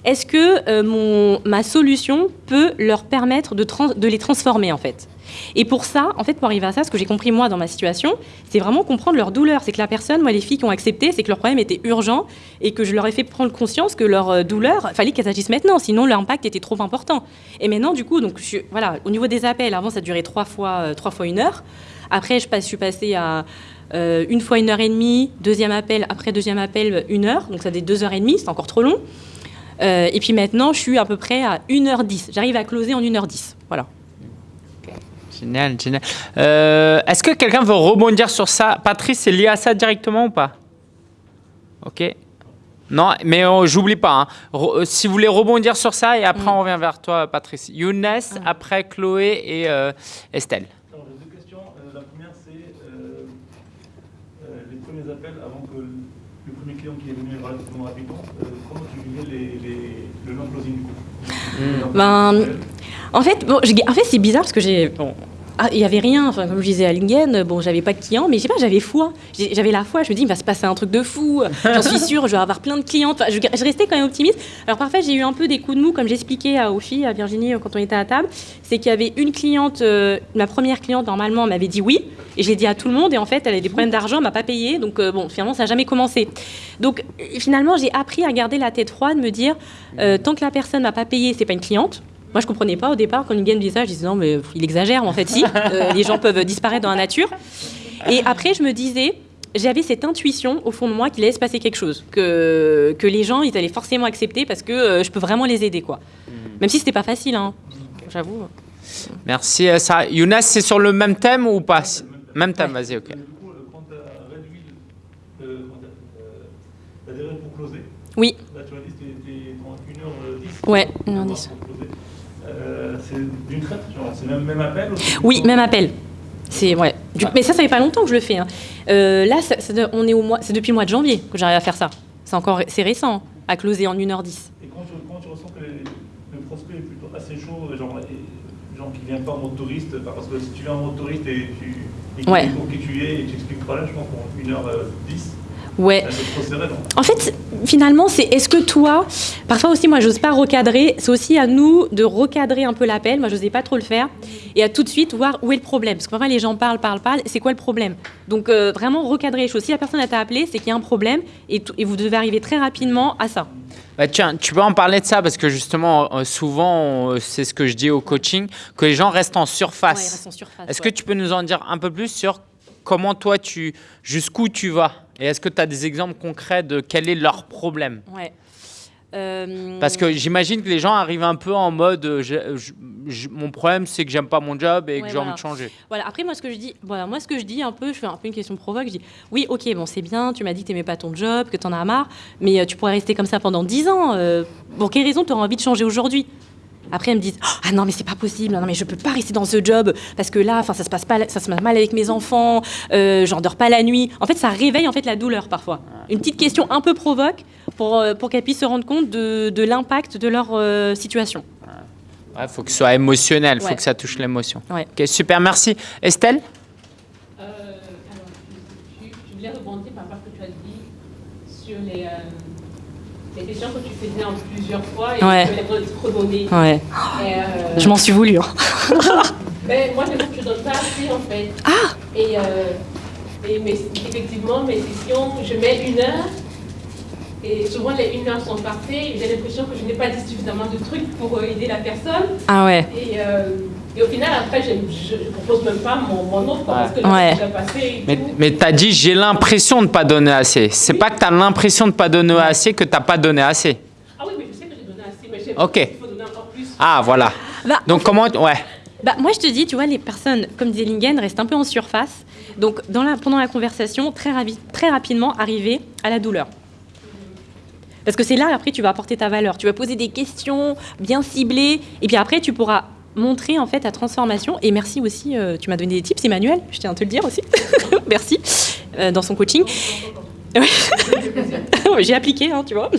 Est-ce que euh, ma solution peut leur permettre de, les transformer en fait? Et pour ça, en fait, pour arriver à ça, ce que j'ai compris moi dans ma situation, c'est vraiment comprendre leur douleur. C'est que la personne, moi, les filles qui ont accepté, c'est que leur problème était urgent et que je leur ai fait prendre conscience que leur euh, douleur, fallait qu'elles agissent maintenant, sinon l'impact était trop important. Et maintenant, du coup, donc, voilà, au niveau des appels, avant, ça durait trois fois, euh, trois fois une heure. Après, je, suis passée à une fois une heure et demie, deuxième appel, après deuxième appel, une heure. Donc, ça fait deux heures et demie, c'est encore trop long. Euh, et puis maintenant, je suis à peu près à 1h10. J'arrive à closer en 1h10. Voilà. Génial, génial. Euh, Est-ce que quelqu'un veut rebondir sur ça? Patrice, c'est lié à ça directement ou pas? Ok. Non, mais j'oublie pas. hein. Euh, si vous voulez rebondir sur ça, et après Mm. on revient vers toi, Patrice. Younes, après Chloé et euh, Estelle. Alors, j'ai deux questions. Euh, la première, c'est euh, euh, les premiers appels avant que le premier client qui est venu rapidement. euh, comment tu vivais les, le non-closing du coup Ben, En fait, c'est bizarre parce que j'ai. Ah, il y avait rien. Enfin, comme je disais à Lingen, bon, j'avais pas de clients, mais je sais pas, j'avais foi. J'avais la foi. Je me dis, il va se passer un truc de fou. J'en suis sûre, je vais avoir plein de clientes. Enfin, je, restais quand même optimiste. Alors parfois, j'ai eu un peu des coups de mou, comme j'expliquais à- filles, à Virginie, euh, quand on était à table. C'est qu'il y avait une cliente, euh, ma première cliente, normalement, m'avait dit oui. Et je l'ai dit à tout le monde. Et en fait, elle avait des problèmes d'argent, m'a pas payé. Donc, euh, bon, finalement, ça n'a jamais commencé. Donc, euh, finalement, j'ai appris à garder la tête froide, me dire, euh, tant que la personne m'a pas payé, c'est pas une cliente. Moi, je comprenais pas au départ quand Lingen me disait ça. Je disais non, mais il exagère. En fait, si. Euh, les gens peuvent disparaître dans la nature. Et après, je me disais, j'avais cette intuition au fond de moi qu'il allait se passer quelque chose, que, que les gens, ils allaient forcément accepter parce que euh, je peux vraiment les aider, quoi. Même si c'était pas facile, hein. J'avoue. Merci, euh, Sarah. Younes, c'est sur le même thème ou pas? Même thème, vas-y, ok. Et du coup, quand tu as réduit le- comment t'as- la durée pour closer, Oui. là tu m'as dit que c'était dans 1h10. Ouais, 1h10. Euh, c'est d'une traite, genre, c'est même, même appel Oui, même appel. C'est ouais. Du- mais ça, ça fait pas longtemps que je le fais. hein. Euh, là, ça- ça- on est au mois, c'est depuis le mois de janvier que j'arrive à faire ça. C'est encore, c'est récent, hein, à closer en 1h10. Et quand tu, quand tu ressens que les- le prospect est plutôt assez chaud, genre, et- genre qui vient pas en mode touriste, parce que si tu viens en mode touriste et tu et Ouais. tu es et tu expliques le problème, je pense qu'en 1h10, Ouais. En fait, finalement, c'est est-ce que toi, parfois aussi, moi, j'ose pas recadrer. C'est aussi à nous de recadrer un peu l'appel. Moi, j'osais pas trop le faire. Et à tout de suite voir où est le problème. Parce que parfois, les gens parlent, parlent, parlent. C'est quoi le problème? Donc, euh, vraiment recadrer les choses. Si la personne a t'a appelé, c'est qu'il y a un problème et, et vous devez arriver très rapidement à ça. Bah, tiens, tu peux en parler de ça parce que justement, euh, souvent, euh, c'est ce que je dis au coaching, que les gens restent en surface. Est-ce ouais. que tu peux nous en dire un peu plus sur comment toi, tu, jusqu'où tu vas? Et est-ce que tu as des exemples concrets de quel est leur problème Ouais. Euh, Parce que j'imagine que les gens arrivent un peu en mode euh, j'ai- je- je- mon problème c'est que j'aime pas mon job et que j'ai envie de changer. Voilà, après, moi, ce que je dis, voilà, moi, ce que je dis un peu, je fais un peu une question provoque, je dis, oui, ok, bon, c'est bien, tu m'as dit que t'aimais pas ton job, que t'en as marre, mais euh, tu pourrais rester comme ça pendant 10 ans. euh, pour quelle raison tu auras envie de changer aujourd'hui? Après, elles me disent Ah non, mais c'est pas possible, non, mais je peux pas rester dans ce job parce que là, enfin, ça se passe pas, ça se passe mal avec mes enfants, euh, j'en dors pas la nuit. En fait, ça réveille en fait la douleur parfois. Une petite question un peu provoque pour, euh, pour qu'elles puissent se rendre compte de, de l'impact de leur euh, situation. Il faut que ce soit émotionnel, il faut que ça touche l'émotion. Ouais. Ok, super, merci. Estelle? Euh, alors, je, je voulais rebondir par rapport à ce que tu as dit sur les, euh, les questions que tu faisais en plusieurs fois et Ouais. tu voulais redonner. Ouais. Euh, Je m'en suis voulu. hein. ben, moi, je trouve que pas assez en fait. Ah Et, euh, et effectivement, mes sessions, je mets une heure. Et souvent, les une heure sont parfaites. J'ai l'impression que je n'ai pas dit suffisamment de trucs pour euh, aider la personne. Ah ouais. Et, euh, et au final, après, je ne propose même pas mon, mon offre parce que Ouais. déjà passé. et Mais, mais tu as dit j'ai l'impression de pas donner assez. C'est pas que tu as l'impression de pas donner assez que tu pas donné assez. Ah oui, mais je sais que j'ai donné assez, mais j'ai Ok. il faut donner encore plus. Ah voilà. Bah, Donc comment ouais. Bah, moi, je te dis, tu vois, les personnes, comme disait Lingen, restent un peu en surface. Donc, dans la, pendant la conversation, très, ravi- très rapidement, arriver à la douleur. Parce que c'est là, après, tu vas apporter ta valeur. Tu vas poser des questions bien ciblées. Et puis après, tu pourras montrer, en fait, ta transformation. Et merci aussi, euh, tu m'as donné des tips, Emmanuel, je tiens à te le dire aussi. merci, euh, dans son coaching. J'ai appliqué, hein, tu vois.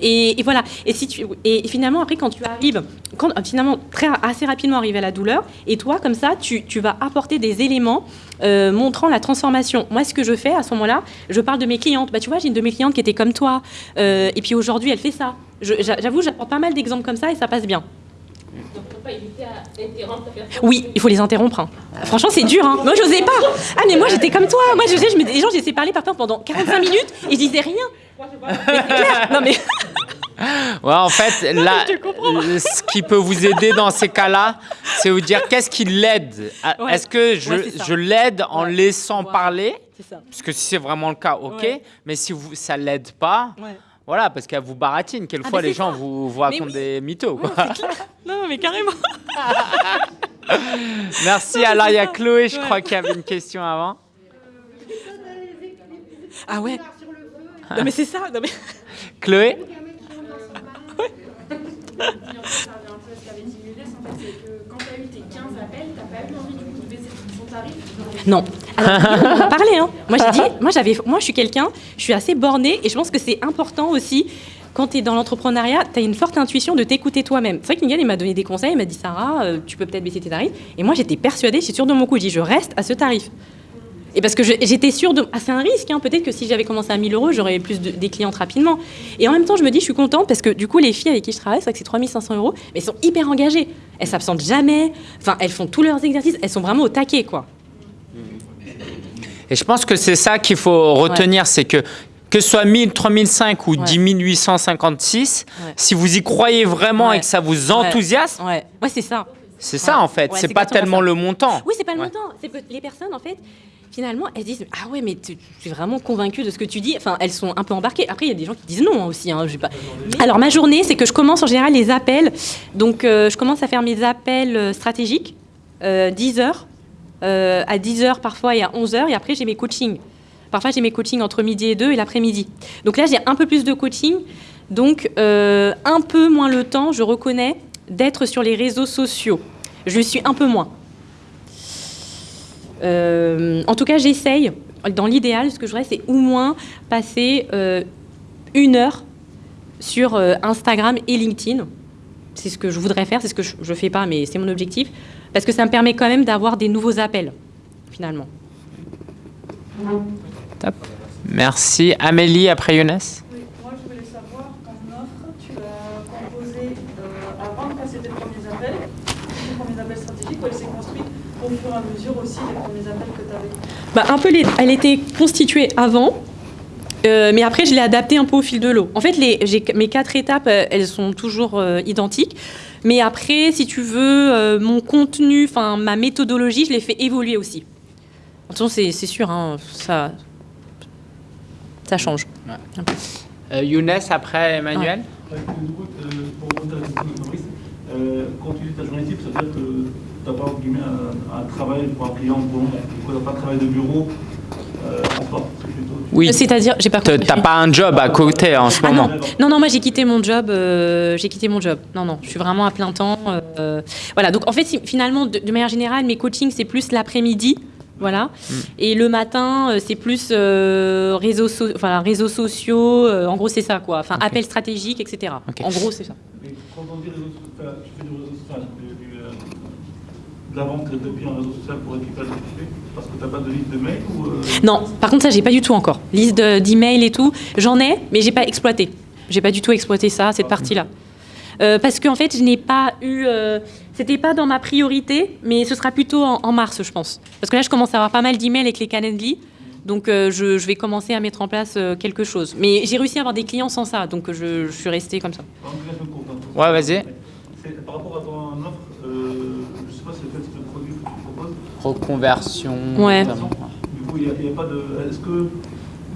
Et, voilà. Et, si tu, et finalement, après, quand tu arrives, quand, finalement, très, assez rapidement arriver à la douleur, et toi, comme ça, tu, tu vas apporter des éléments euh, montrant la transformation. Moi, ce que je fais à ce moment-là, je parle de mes clientes. Bah, tu vois, j'ai une de mes clientes qui était comme toi, et puis aujourd'hui, elle fait ça. J'avoue, j'apporte pas mal d'exemples comme ça, et ça passe bien. Donc, il ne faut pas éviter à interrompre la personne. Oui, il faut les interrompre. hein. Franchement, c'est dur. Hein. Moi, j'osais pas. Ah, mais moi, j'étais comme toi. Moi, je sais, je me, les gens, j'ai parler parfois pendant 45 minutes et je disais rien. Mais clair. Non, mais Ouais, en fait, là, ce qui peut vous aider dans ces cas-là, c'est vous dire qu'est-ce qui l'aide. Ouais. Est-ce que je, Ouais, je l'aide en Ouais. laissant parler? C'est ça. Parce que si c'est vraiment le cas, ok. Ouais. Mais si vous, ça l'aide pas, Ouais. Voilà, parce qu'elle vous baratine. Quelquefois, Ah, les gens vous, vous racontent oui. des mythos. quoi. Non, mais carrément. Merci. Alors, il y a Chloé, je Ouais. crois, qui avait une question avant. Ah ouais. Non, mais c'est ça. Non, mais... Chloé quand tu as eu tes 15 appels, tu pas eu envie du coup de baisser ton tarif. Non. Alors, on en a parlé, hein. Moi, j'ai dit, moi, j'avais, moi, je suis quelqu'un, je suis assez bornée et je pense que c'est important aussi quand tu es dans l'entrepreneuriat, tu as une forte intuition de t'écouter toi-même. C'est vrai Miguel, il m'a donné des conseils, il m'a dit Sarah, euh, tu peux peut-être baisser tes tarifs. Et moi, j'étais persuadée, je suis sûre de mon coup, je dis je reste à ce tarif. Et parce que j'étais sûre de. Ah, c'est un risque, hein. peut-être que si j'avais commencé à 1000 euros, j'aurais plus de, des clientes rapidement. Et en même temps, je me dis, je suis contente parce que du coup, les filles avec qui je travaille, c'est vrai que c'est 3500 euros, mais elles sont hyper engagées. Elles s'absentent jamais, enfin, elles font tous leurs exercices, elles sont vraiment au taquet, quoi. Et je pense que c'est ça qu'il faut retenir, c'est que que ce soit 1000, 3005 ou Ouais. 10 856, Ouais. si vous y croyez vraiment et que ça vous enthousiasme, Ouais, ouais c'est ça. c'est ça en fait. C'est pas tellement ça. le montant. Oui, c'est pas le montant. C'est les personnes, en fait, finalement, elles disent Ah ouais, mais tu tu es vraiment convaincue de ce que tu dis. Enfin, elles sont un peu embarquées. Après, il y a des gens qui disent non hein, aussi. hein, pas... Alors, ma journée, c'est que je commence en général les appels. Donc, euh, je commence à faire mes appels euh, stratégiques, euh, 10 heures, euh, à 10 heures parfois et à 11 heures. Et après, j'ai mes coachings. Parfois, j'ai mes coachings entre midi et 2 et l'après-midi. Donc là, j'ai un peu plus de coaching. Donc, euh, un peu moins le temps, je reconnais, d'être sur les réseaux sociaux. Je suis un peu moins. Euh, en tout cas, j'essaye. Dans l'idéal, ce que je voudrais, c'est au moins passer une heure sur Instagram et LinkedIn. C'est ce que je voudrais faire, c'est ce que je ne fais pas, mais c'est mon objectif. Parce que ça me permet quand même d'avoir des nouveaux appels, finalement. Merci. Amélie après Younes. Oui, moi je voulais savoir, ton offre, tu l'as composée euh, avant de passer tes premiers appels, tes premiers appels stratégiques, ou elle s'est construite au fur et à mesure aussi des premiers appels que tu avais Bah, un peu les- elle était constituée avant, euh, mais après je l'ai adaptée un peu au fil de l'eau. En fait, les, mes quatre étapes, euh, elles sont toujours euh, identiques. Mais après, si tu veux, euh, mon contenu, enfin ma méthodologie, je l'ai fait évoluer aussi. Attention, c'est, c'est sûr, hein, ça, ça change. Euh, Younes après Emmanuel. Ouais, euh, euh, quand tu dis ta journée type, ça veut dire que tu n'as pas un, un travail pour un client pour le moment. Du coup, tu n'as pas de travail de bureau euh, en soi. Oui. C'est-à-dire, j'ai pas T'as compris. t'as pas un job à côté en ce Ah moment. Non, non, moi j'ai quitté mon job. euh, j'ai quitté mon job. Non, non, je suis vraiment à plein temps. euh, voilà. Donc en fait, finalement, de, de manière générale, mes coachings c'est plus l'après-midi. Voilà. Mm. Et le matin, euh, c'est plus euh, réseaux, so- enfin, réseaux sociaux. euh, en gros, c'est ça, quoi. Enfin, appels stratégiques, etc. En gros, c'est ça. Et quand on dit réseau social, enfin, tu fais du réseau social, du, du, de la vente depuis un réseau social pour récupérer ce que tu fais Parce que tu n'as pas de liste de mails ou. euh, Non, par contre, ça, j'ai pas du tout encore. Liste de- d'emails et tout, j'en ai, mais j'ai pas exploité. J'ai pas du tout exploité ça, cette partie-là. Euh, parce qu'en fait, je n'ai pas eu. euh, C'était pas dans ma priorité, mais ce sera plutôt en, en mars, je pense. Parce que là, je commence à avoir pas mal d'emails avec les Calendly. Donc, euh, je, je vais commencer à mettre en place euh, quelque chose. Mais j'ai réussi à avoir des clients sans ça, donc je, je suis restée comme ça. Ouais, vas-y. Par rapport à ton offre, euh, je ne sais pas si c'est quel type de produit que tu proposes. Reconversion. Ouais. notamment. Du coup, il n'y a, a pas de. Est-ce que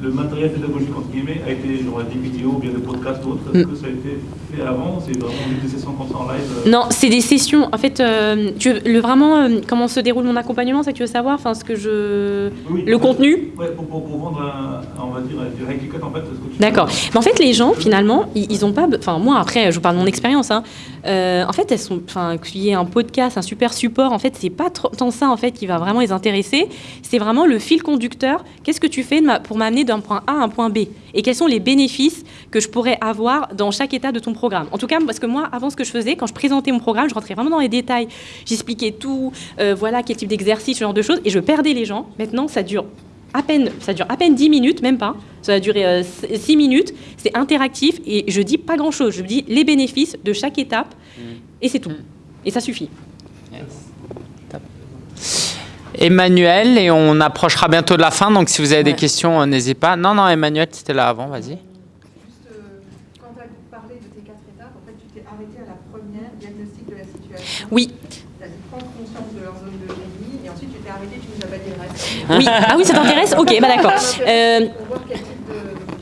le matériel pédagogique, entre guillemets, a été genre des vidéos ou bien des podcasts ou autre Est-ce que ça a été fait avant C'est vraiment des sessions comme ça en live euh, Non, c'est des sessions. En fait, euh, tu veux- le, vraiment, euh, comment se déroule mon accompagnement, que tu veux savoir? Enfin, ce que je. oui, Le contenu? Ouais, pour, pour, pour vendre, un, on va dire, du ticket, en fait. D'accord. Mais en fait, les gens, finalement, ils, ils ont pas. Enfin, moi, après, je vous parle de mon expérience. hein. En fait, elles sont. Enfin, qu'il y ait un podcast, un super support, en fait, c'est pas tant ça, en fait, qui va vraiment les intéresser. C'est vraiment le fil conducteur. Qu'est-ce que tu fais pour m'amener d'un point A à un point B Et quels sont les bénéfices que je pourrais avoir dans chaque étape de ton programme En tout cas, parce que moi, avant, ce que je faisais, quand je présentais mon programme, je rentrais vraiment dans les détails. J'expliquais tout. euh, voilà, quel type d'exercice, ce genre de choses. Et je perdais les gens. Maintenant, ça dure à peine, ça dure à peine 10 minutes, même pas. Ça va durer 6 minutes. C'est interactif et je dis pas grand chose. Je dis les bénéfices de chaque étape et c'est tout. Et ça suffit. Emmanuel, et on approchera bientôt de la fin, donc si vous avez des questions, euh, n'hésitez pas. Non, non, Emmanuel, c'était là avant, vas-y. Juste, euh, quand tu as parlé de tes quatre étapes, en fait, tu t'es arrêté à la première, diagnostic de la situation. Oui. Tu as prendre conscience de leur zone de génie, et ensuite tu t'es arrêté, tu nous dit le reste. Oui. Ah oui, ça t'intéresse? Ok, bah d'accord. Euh,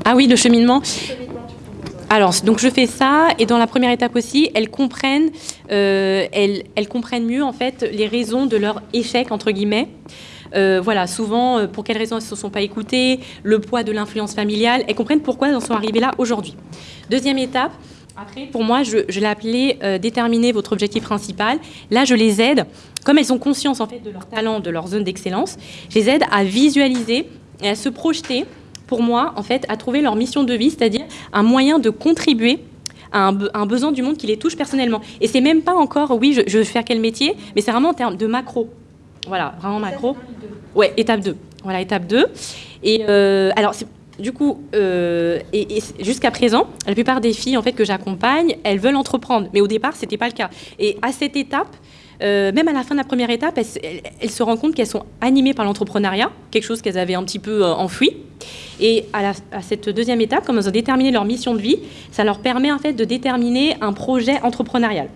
ah oui, le cheminement. Alors, donc je fais ça, et dans la première étape aussi, elles comprennent, euh, elles, comprennent mieux en fait les raisons de leur échec entre guillemets. Euh, voilà, souvent, euh, pour quelles raisons elles ne se sont pas écoutées, le poids de l'influence familiale, elles comprennent pourquoi elles en sont arrivées là aujourd'hui. Deuxième étape, après, pour moi, je, l'ai appelé déterminer votre objectif principal. Là, je les aide, comme elles ont conscience en fait de leur talent, de leur zone d'excellence, je les aide à visualiser et à se projeter pour moi, en fait, à trouver leur mission de vie, c'est-à-dire un moyen de contribuer à un, be- un besoin du monde qui les touche personnellement. Et c'est même pas encore, oui, je, je veux faire quel métier, mais c'est vraiment en termes de macro. Voilà, vraiment macro. Ouais, étape 2. Voilà, étape 2. Et euh, alors, du coup, euh, et, jusqu'à présent, la plupart des filles en fait que j'accompagne, elles veulent entreprendre, mais au départ, c'était pas le cas. Et à cette étape, euh, même à la fin de la première étape, elles, se- rendent compte qu'elles sont animées par l'entrepreneuriat, quelque chose qu'elles avaient un petit peu euh, enfoui. Et à, cette deuxième étape, comme elles ont déterminé leur mission de vie, ça leur permet en fait de déterminer un projet entrepreneurial.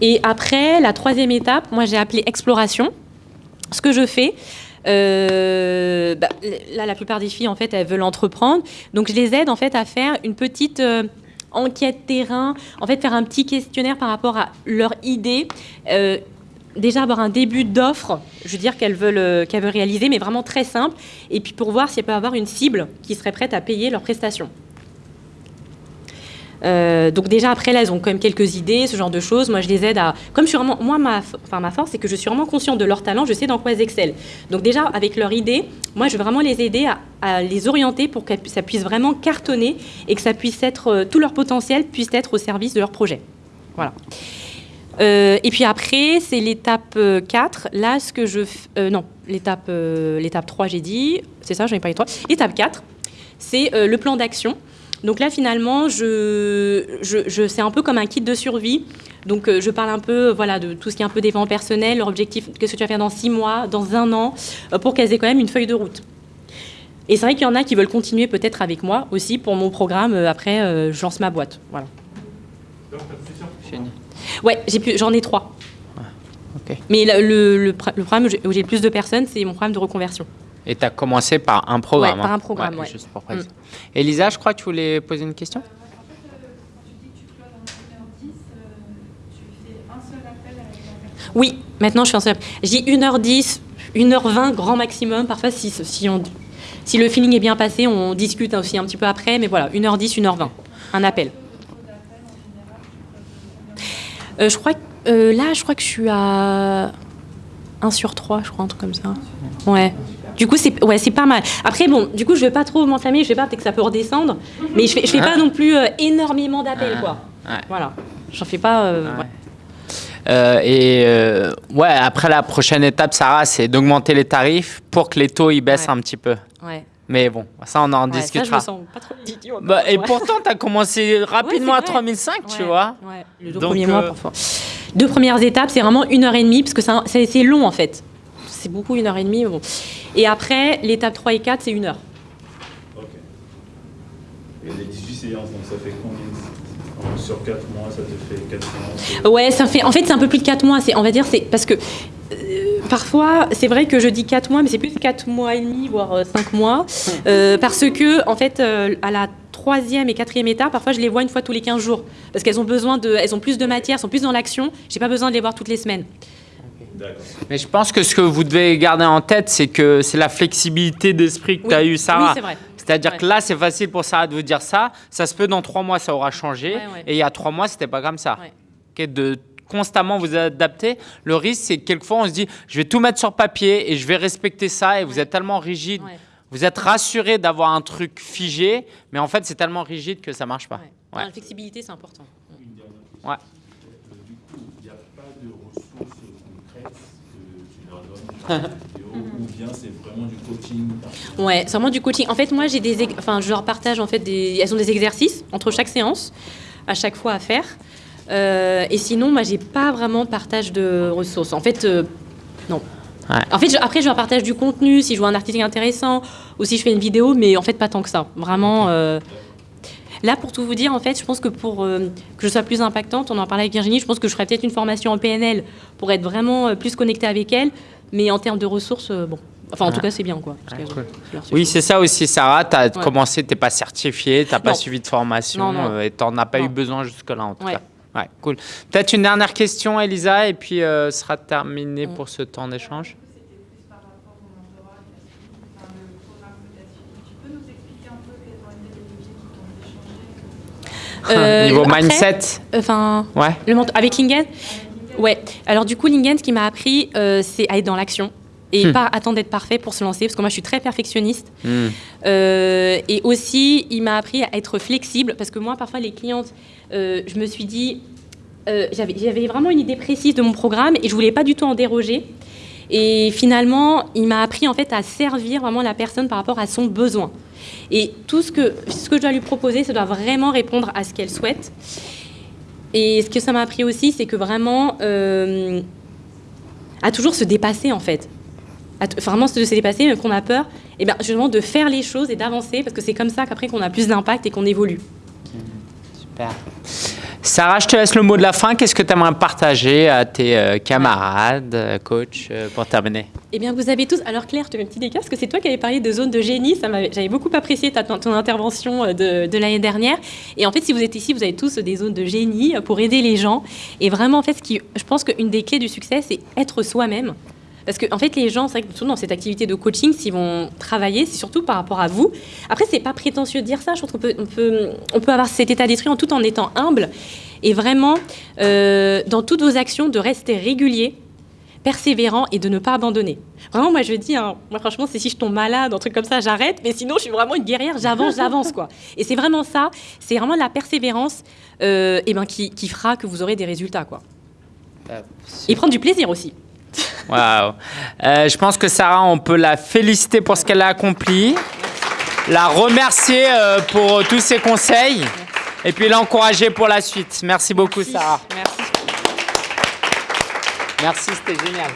Et après, la troisième étape, moi j'ai appelé exploration. Ce que je fais, euh, bah, là la plupart des filles en fait elles veulent entreprendre, donc je les aide en fait à faire une petite enquête terrain, en fait faire un petit questionnaire par rapport à leur idée. euh, déjà avoir un début d'offre, je veux dire qu'elles veulent, euh, qu'elles veulent réaliser, mais vraiment très simple, et puis pour voir si elles peuvent avoir une cible qui serait prête à payer leurs prestations. Euh, donc déjà après là elles ont quand même quelques idées, ce genre de choses. Moi je les aide à, comme je suis vraiment, moi ma, enfin ma force c'est que je suis vraiment consciente de leur talent, je sais dans quoi elles excellent. Donc déjà avec leur idée, moi je veux vraiment les aider à, les orienter pour que ça puisse vraiment cartonner et que ça puisse être euh, tout leur potentiel puisse être au service de leur projet. Voilà. Euh, et puis après, c'est l'étape euh, 4. Là, ce que je... non, l'étape l'étape 3, j'ai dit. C'est ça, j'en ai pas eu 3. L'étape 4, c'est le plan d'action. Donc là, finalement, je, je, je- c'est un peu comme un kit de survie. Donc, euh, je parle un peu voilà, de tout ce qui est un peu développement personnel, leur objectif, qu'est-ce que tu vas faire dans six mois, dans un an, euh, pour qu'elles aient quand même une feuille de route. Et c'est vrai qu'il y en a qui veulent continuer peut-être avec moi aussi pour mon programme. euh, après, je lance ma boîte. Voilà. Ouais, j'en ai trois. ok. Mais le, le, le, programme où j'ai- où j'ai le plus de personnes, c'est mon programme de reconversion. Et tu as commencé par un programme. Ouais, par hein. un programme, ouais. Juste pour préciser. Elisa, je crois que tu voulais poser une question? En fait, quand tu dis que tu closes en 1h10, tu fais un seul appel avec la personne. Oui, maintenant je suis en seul. Je dis 1h10, 1h20 grand maximum. Parfois, si, si, on, si le feeling est bien passé, on discute aussi un petit peu après. Mais voilà, 1h10, 1h20. Un appel. Euh, je crois que euh, là, je crois que je suis à 1 sur 3, je crois, un truc comme ça. Ouais. Du coup, c'est ouais, c'est pas mal. Après, bon, du coup, je vais pas trop m'enflammer. Je sais pas, peut-être que ça peut redescendre. Mais je fais, je fais pas non plus euh, énormément d'appels, quoi. Ouais. Voilà. J'en fais pas. euh, Ouais. Euh, et euh, ouais, après la prochaine étape, Sarah, c'est d'augmenter les tarifs pour que les taux ils baissent Ouais. un petit peu. Ouais. Mais bon, ça on en Ouais, ça, je discutera. me sens pas trop légitime encore, Bah, et pourtant, tu as commencé rapidement à c'est vrai. 3005, tu Ouais, vois. ouais, les deux Donc, premiers mois euh, parfois. Deux premières étapes, c'est vraiment une heure et demie, parce que c'est long en fait. C'est beaucoup une heure et demie. mais Bon. Et après, l'étape 3 et 4, c'est une heure. Ok. Et les 18 séances, donc ça fait combien de- Sur 4 mois, ça te fait 4 séances Ouais, ça fait. En fait, c'est un peu plus de 4 mois. C'est, on va dire, c'est parce que euh, parfois, c'est vrai que je dis 4 mois, mais c'est plus 4 mois et demi, voire 5 mois, Euh, parce que en fait, euh, à la troisième et quatrième étape, parfois, je les vois une fois tous les 15 jours, parce qu'elles ont besoin de, elles ont plus de matière, sont plus dans l'action. J'ai pas besoin de les voir toutes les semaines. Mais je pense que ce que vous devez garder en tête, c'est que c'est la flexibilité d'esprit que Oui. tu as eu, Sarah. Oui, c'est vrai. C'est-à-dire Ouais. que là, c'est facile pour Sarah de vous dire ça. Ça se peut dans trois mois, ça aura changé. Ouais, ouais. Et il y a trois mois, c'était pas comme ça. Ouais. Ok, de constamment vous adapter. Le risque, c'est que quelquefois, on se dit, je vais tout mettre sur papier et je vais respecter ça. Et vous êtes tellement rigide. Ouais. Vous êtes rassuré d'avoir un truc figé, mais en fait, c'est tellement rigide que ça marche pas. Ouais. Ouais. La flexibilité, c'est important. Une dernière question. Ouais. Euh, du coup, il n'y a pas de ressources concrètes que tu leur donnes dans cette vidéo, ou bien c'est vraiment du coaching Ouais, c'est vraiment du coaching. En fait, moi, j'ai des, enfin, je leur partage en fait des, elles ont des exercices entre chaque séance, à chaque fois à faire. Euh, et sinon, moi, j'ai pas vraiment de partage de ressources. En fait, euh, non. Ouais. En fait, je- après, je leur partage du contenu, si je vois un article intéressant, ou si je fais une vidéo, mais en fait, pas tant que ça. Vraiment. euh, Là, pour tout vous dire, en fait, je pense que pour euh, que je sois plus impactante, on en parlait avec Virginie, je pense que je ferais peut-être une formation en PNL pour être vraiment euh, plus connectée avec elle. Mais en termes de ressources, euh, bon. Enfin, en tout Ouais. cas, c'est bien, quoi. Parce Ouais, que, cool. euh, Oui, c'est ça aussi, Sarah. Tu as Ouais. commencé, tu n'es pas certifié, tu n'as pas suivi de formation Non, non. euh, et tu n'en as pas eu besoin jusque-là, en tout Ouais. cas. Ouais, cool. Peut-être une dernière question, Elisa, et puis euh, ce sera terminé Mm. pour ce temps d'échange. Euh, Niveau après, mindset, Enfin, ouais. le avec Lingen Ouais. Alors du coup, Lingen, ce qui m'a appris, euh, c'est à être dans l'action. et Hmm. pas attendre d'être parfait pour se lancer, parce que moi je suis très perfectionniste. Hmm. Euh, et aussi, il m'a appris à être flexible, parce que moi, parfois, les clientes, euh, je me suis dit, euh, j'avais j'avais vraiment une idée précise de mon programme et je voulais pas du tout en déroger. Et finalement, il m'a appris en fait à servir vraiment la personne par rapport à son besoin. Et tout ce que, ce que je dois lui proposer, ça doit vraiment répondre à ce qu'elle souhaite. Et ce que ça m'a appris aussi, c'est que vraiment, euh, à toujours se dépasser en fait. À vraiment se dépasser, même qu'on a peur, et bien justement de faire les choses et d'avancer, parce que c'est comme ça qu'après qu'on a plus d'impact et qu'on évolue. Super. Sarah, je te laisse le mot de la fin. Qu'est-ce que tu aimerais partager à tes euh, camarades, euh, coach, euh, pour terminer? Eh bien, vous avez tous. Alors, Claire, je te un petit décart parce que c'est toi qui avais parlé de zone de génie. J'avais beaucoup apprécié ta, ton intervention de, de l'année dernière. Et en fait, si vous êtes ici, vous avez tous des zones de génie pour aider les gens. Et vraiment, en fait, ce qui, je pense qu'une des clés du succès, c'est être soi-même. Parce que, en fait, les gens, c'est vrai que surtout dans cette activité de coaching, s'ils vont travailler, c'est surtout par rapport à vous. Après, c'est pas prétentieux de dire ça. Je trouve qu'on peut, on peut, on peut avoir cet état d'esprit en tout en étant humble. Et vraiment, euh, dans toutes vos actions, de rester régulier, persévérant et de ne pas abandonner. Vraiment, moi, je dis, hein, moi, franchement, c'est si je tombe malade, un truc comme ça, j'arrête. Mais sinon, je suis vraiment une guerrière, j'avance, j'avance, quoi. Et c'est vraiment ça, c'est vraiment la persévérance euh, eh ben, qui, qui fera que vous aurez des résultats, quoi. Et prendre du plaisir aussi. Waouh. Euh, je pense que Sarah, on peut la féliciter pour ce qu'elle a accompli, la remercier euh, pour tous ses conseils et puis l'encourager pour la suite. Merci beaucoup, Sarah. Merci. Merci, c'était génial.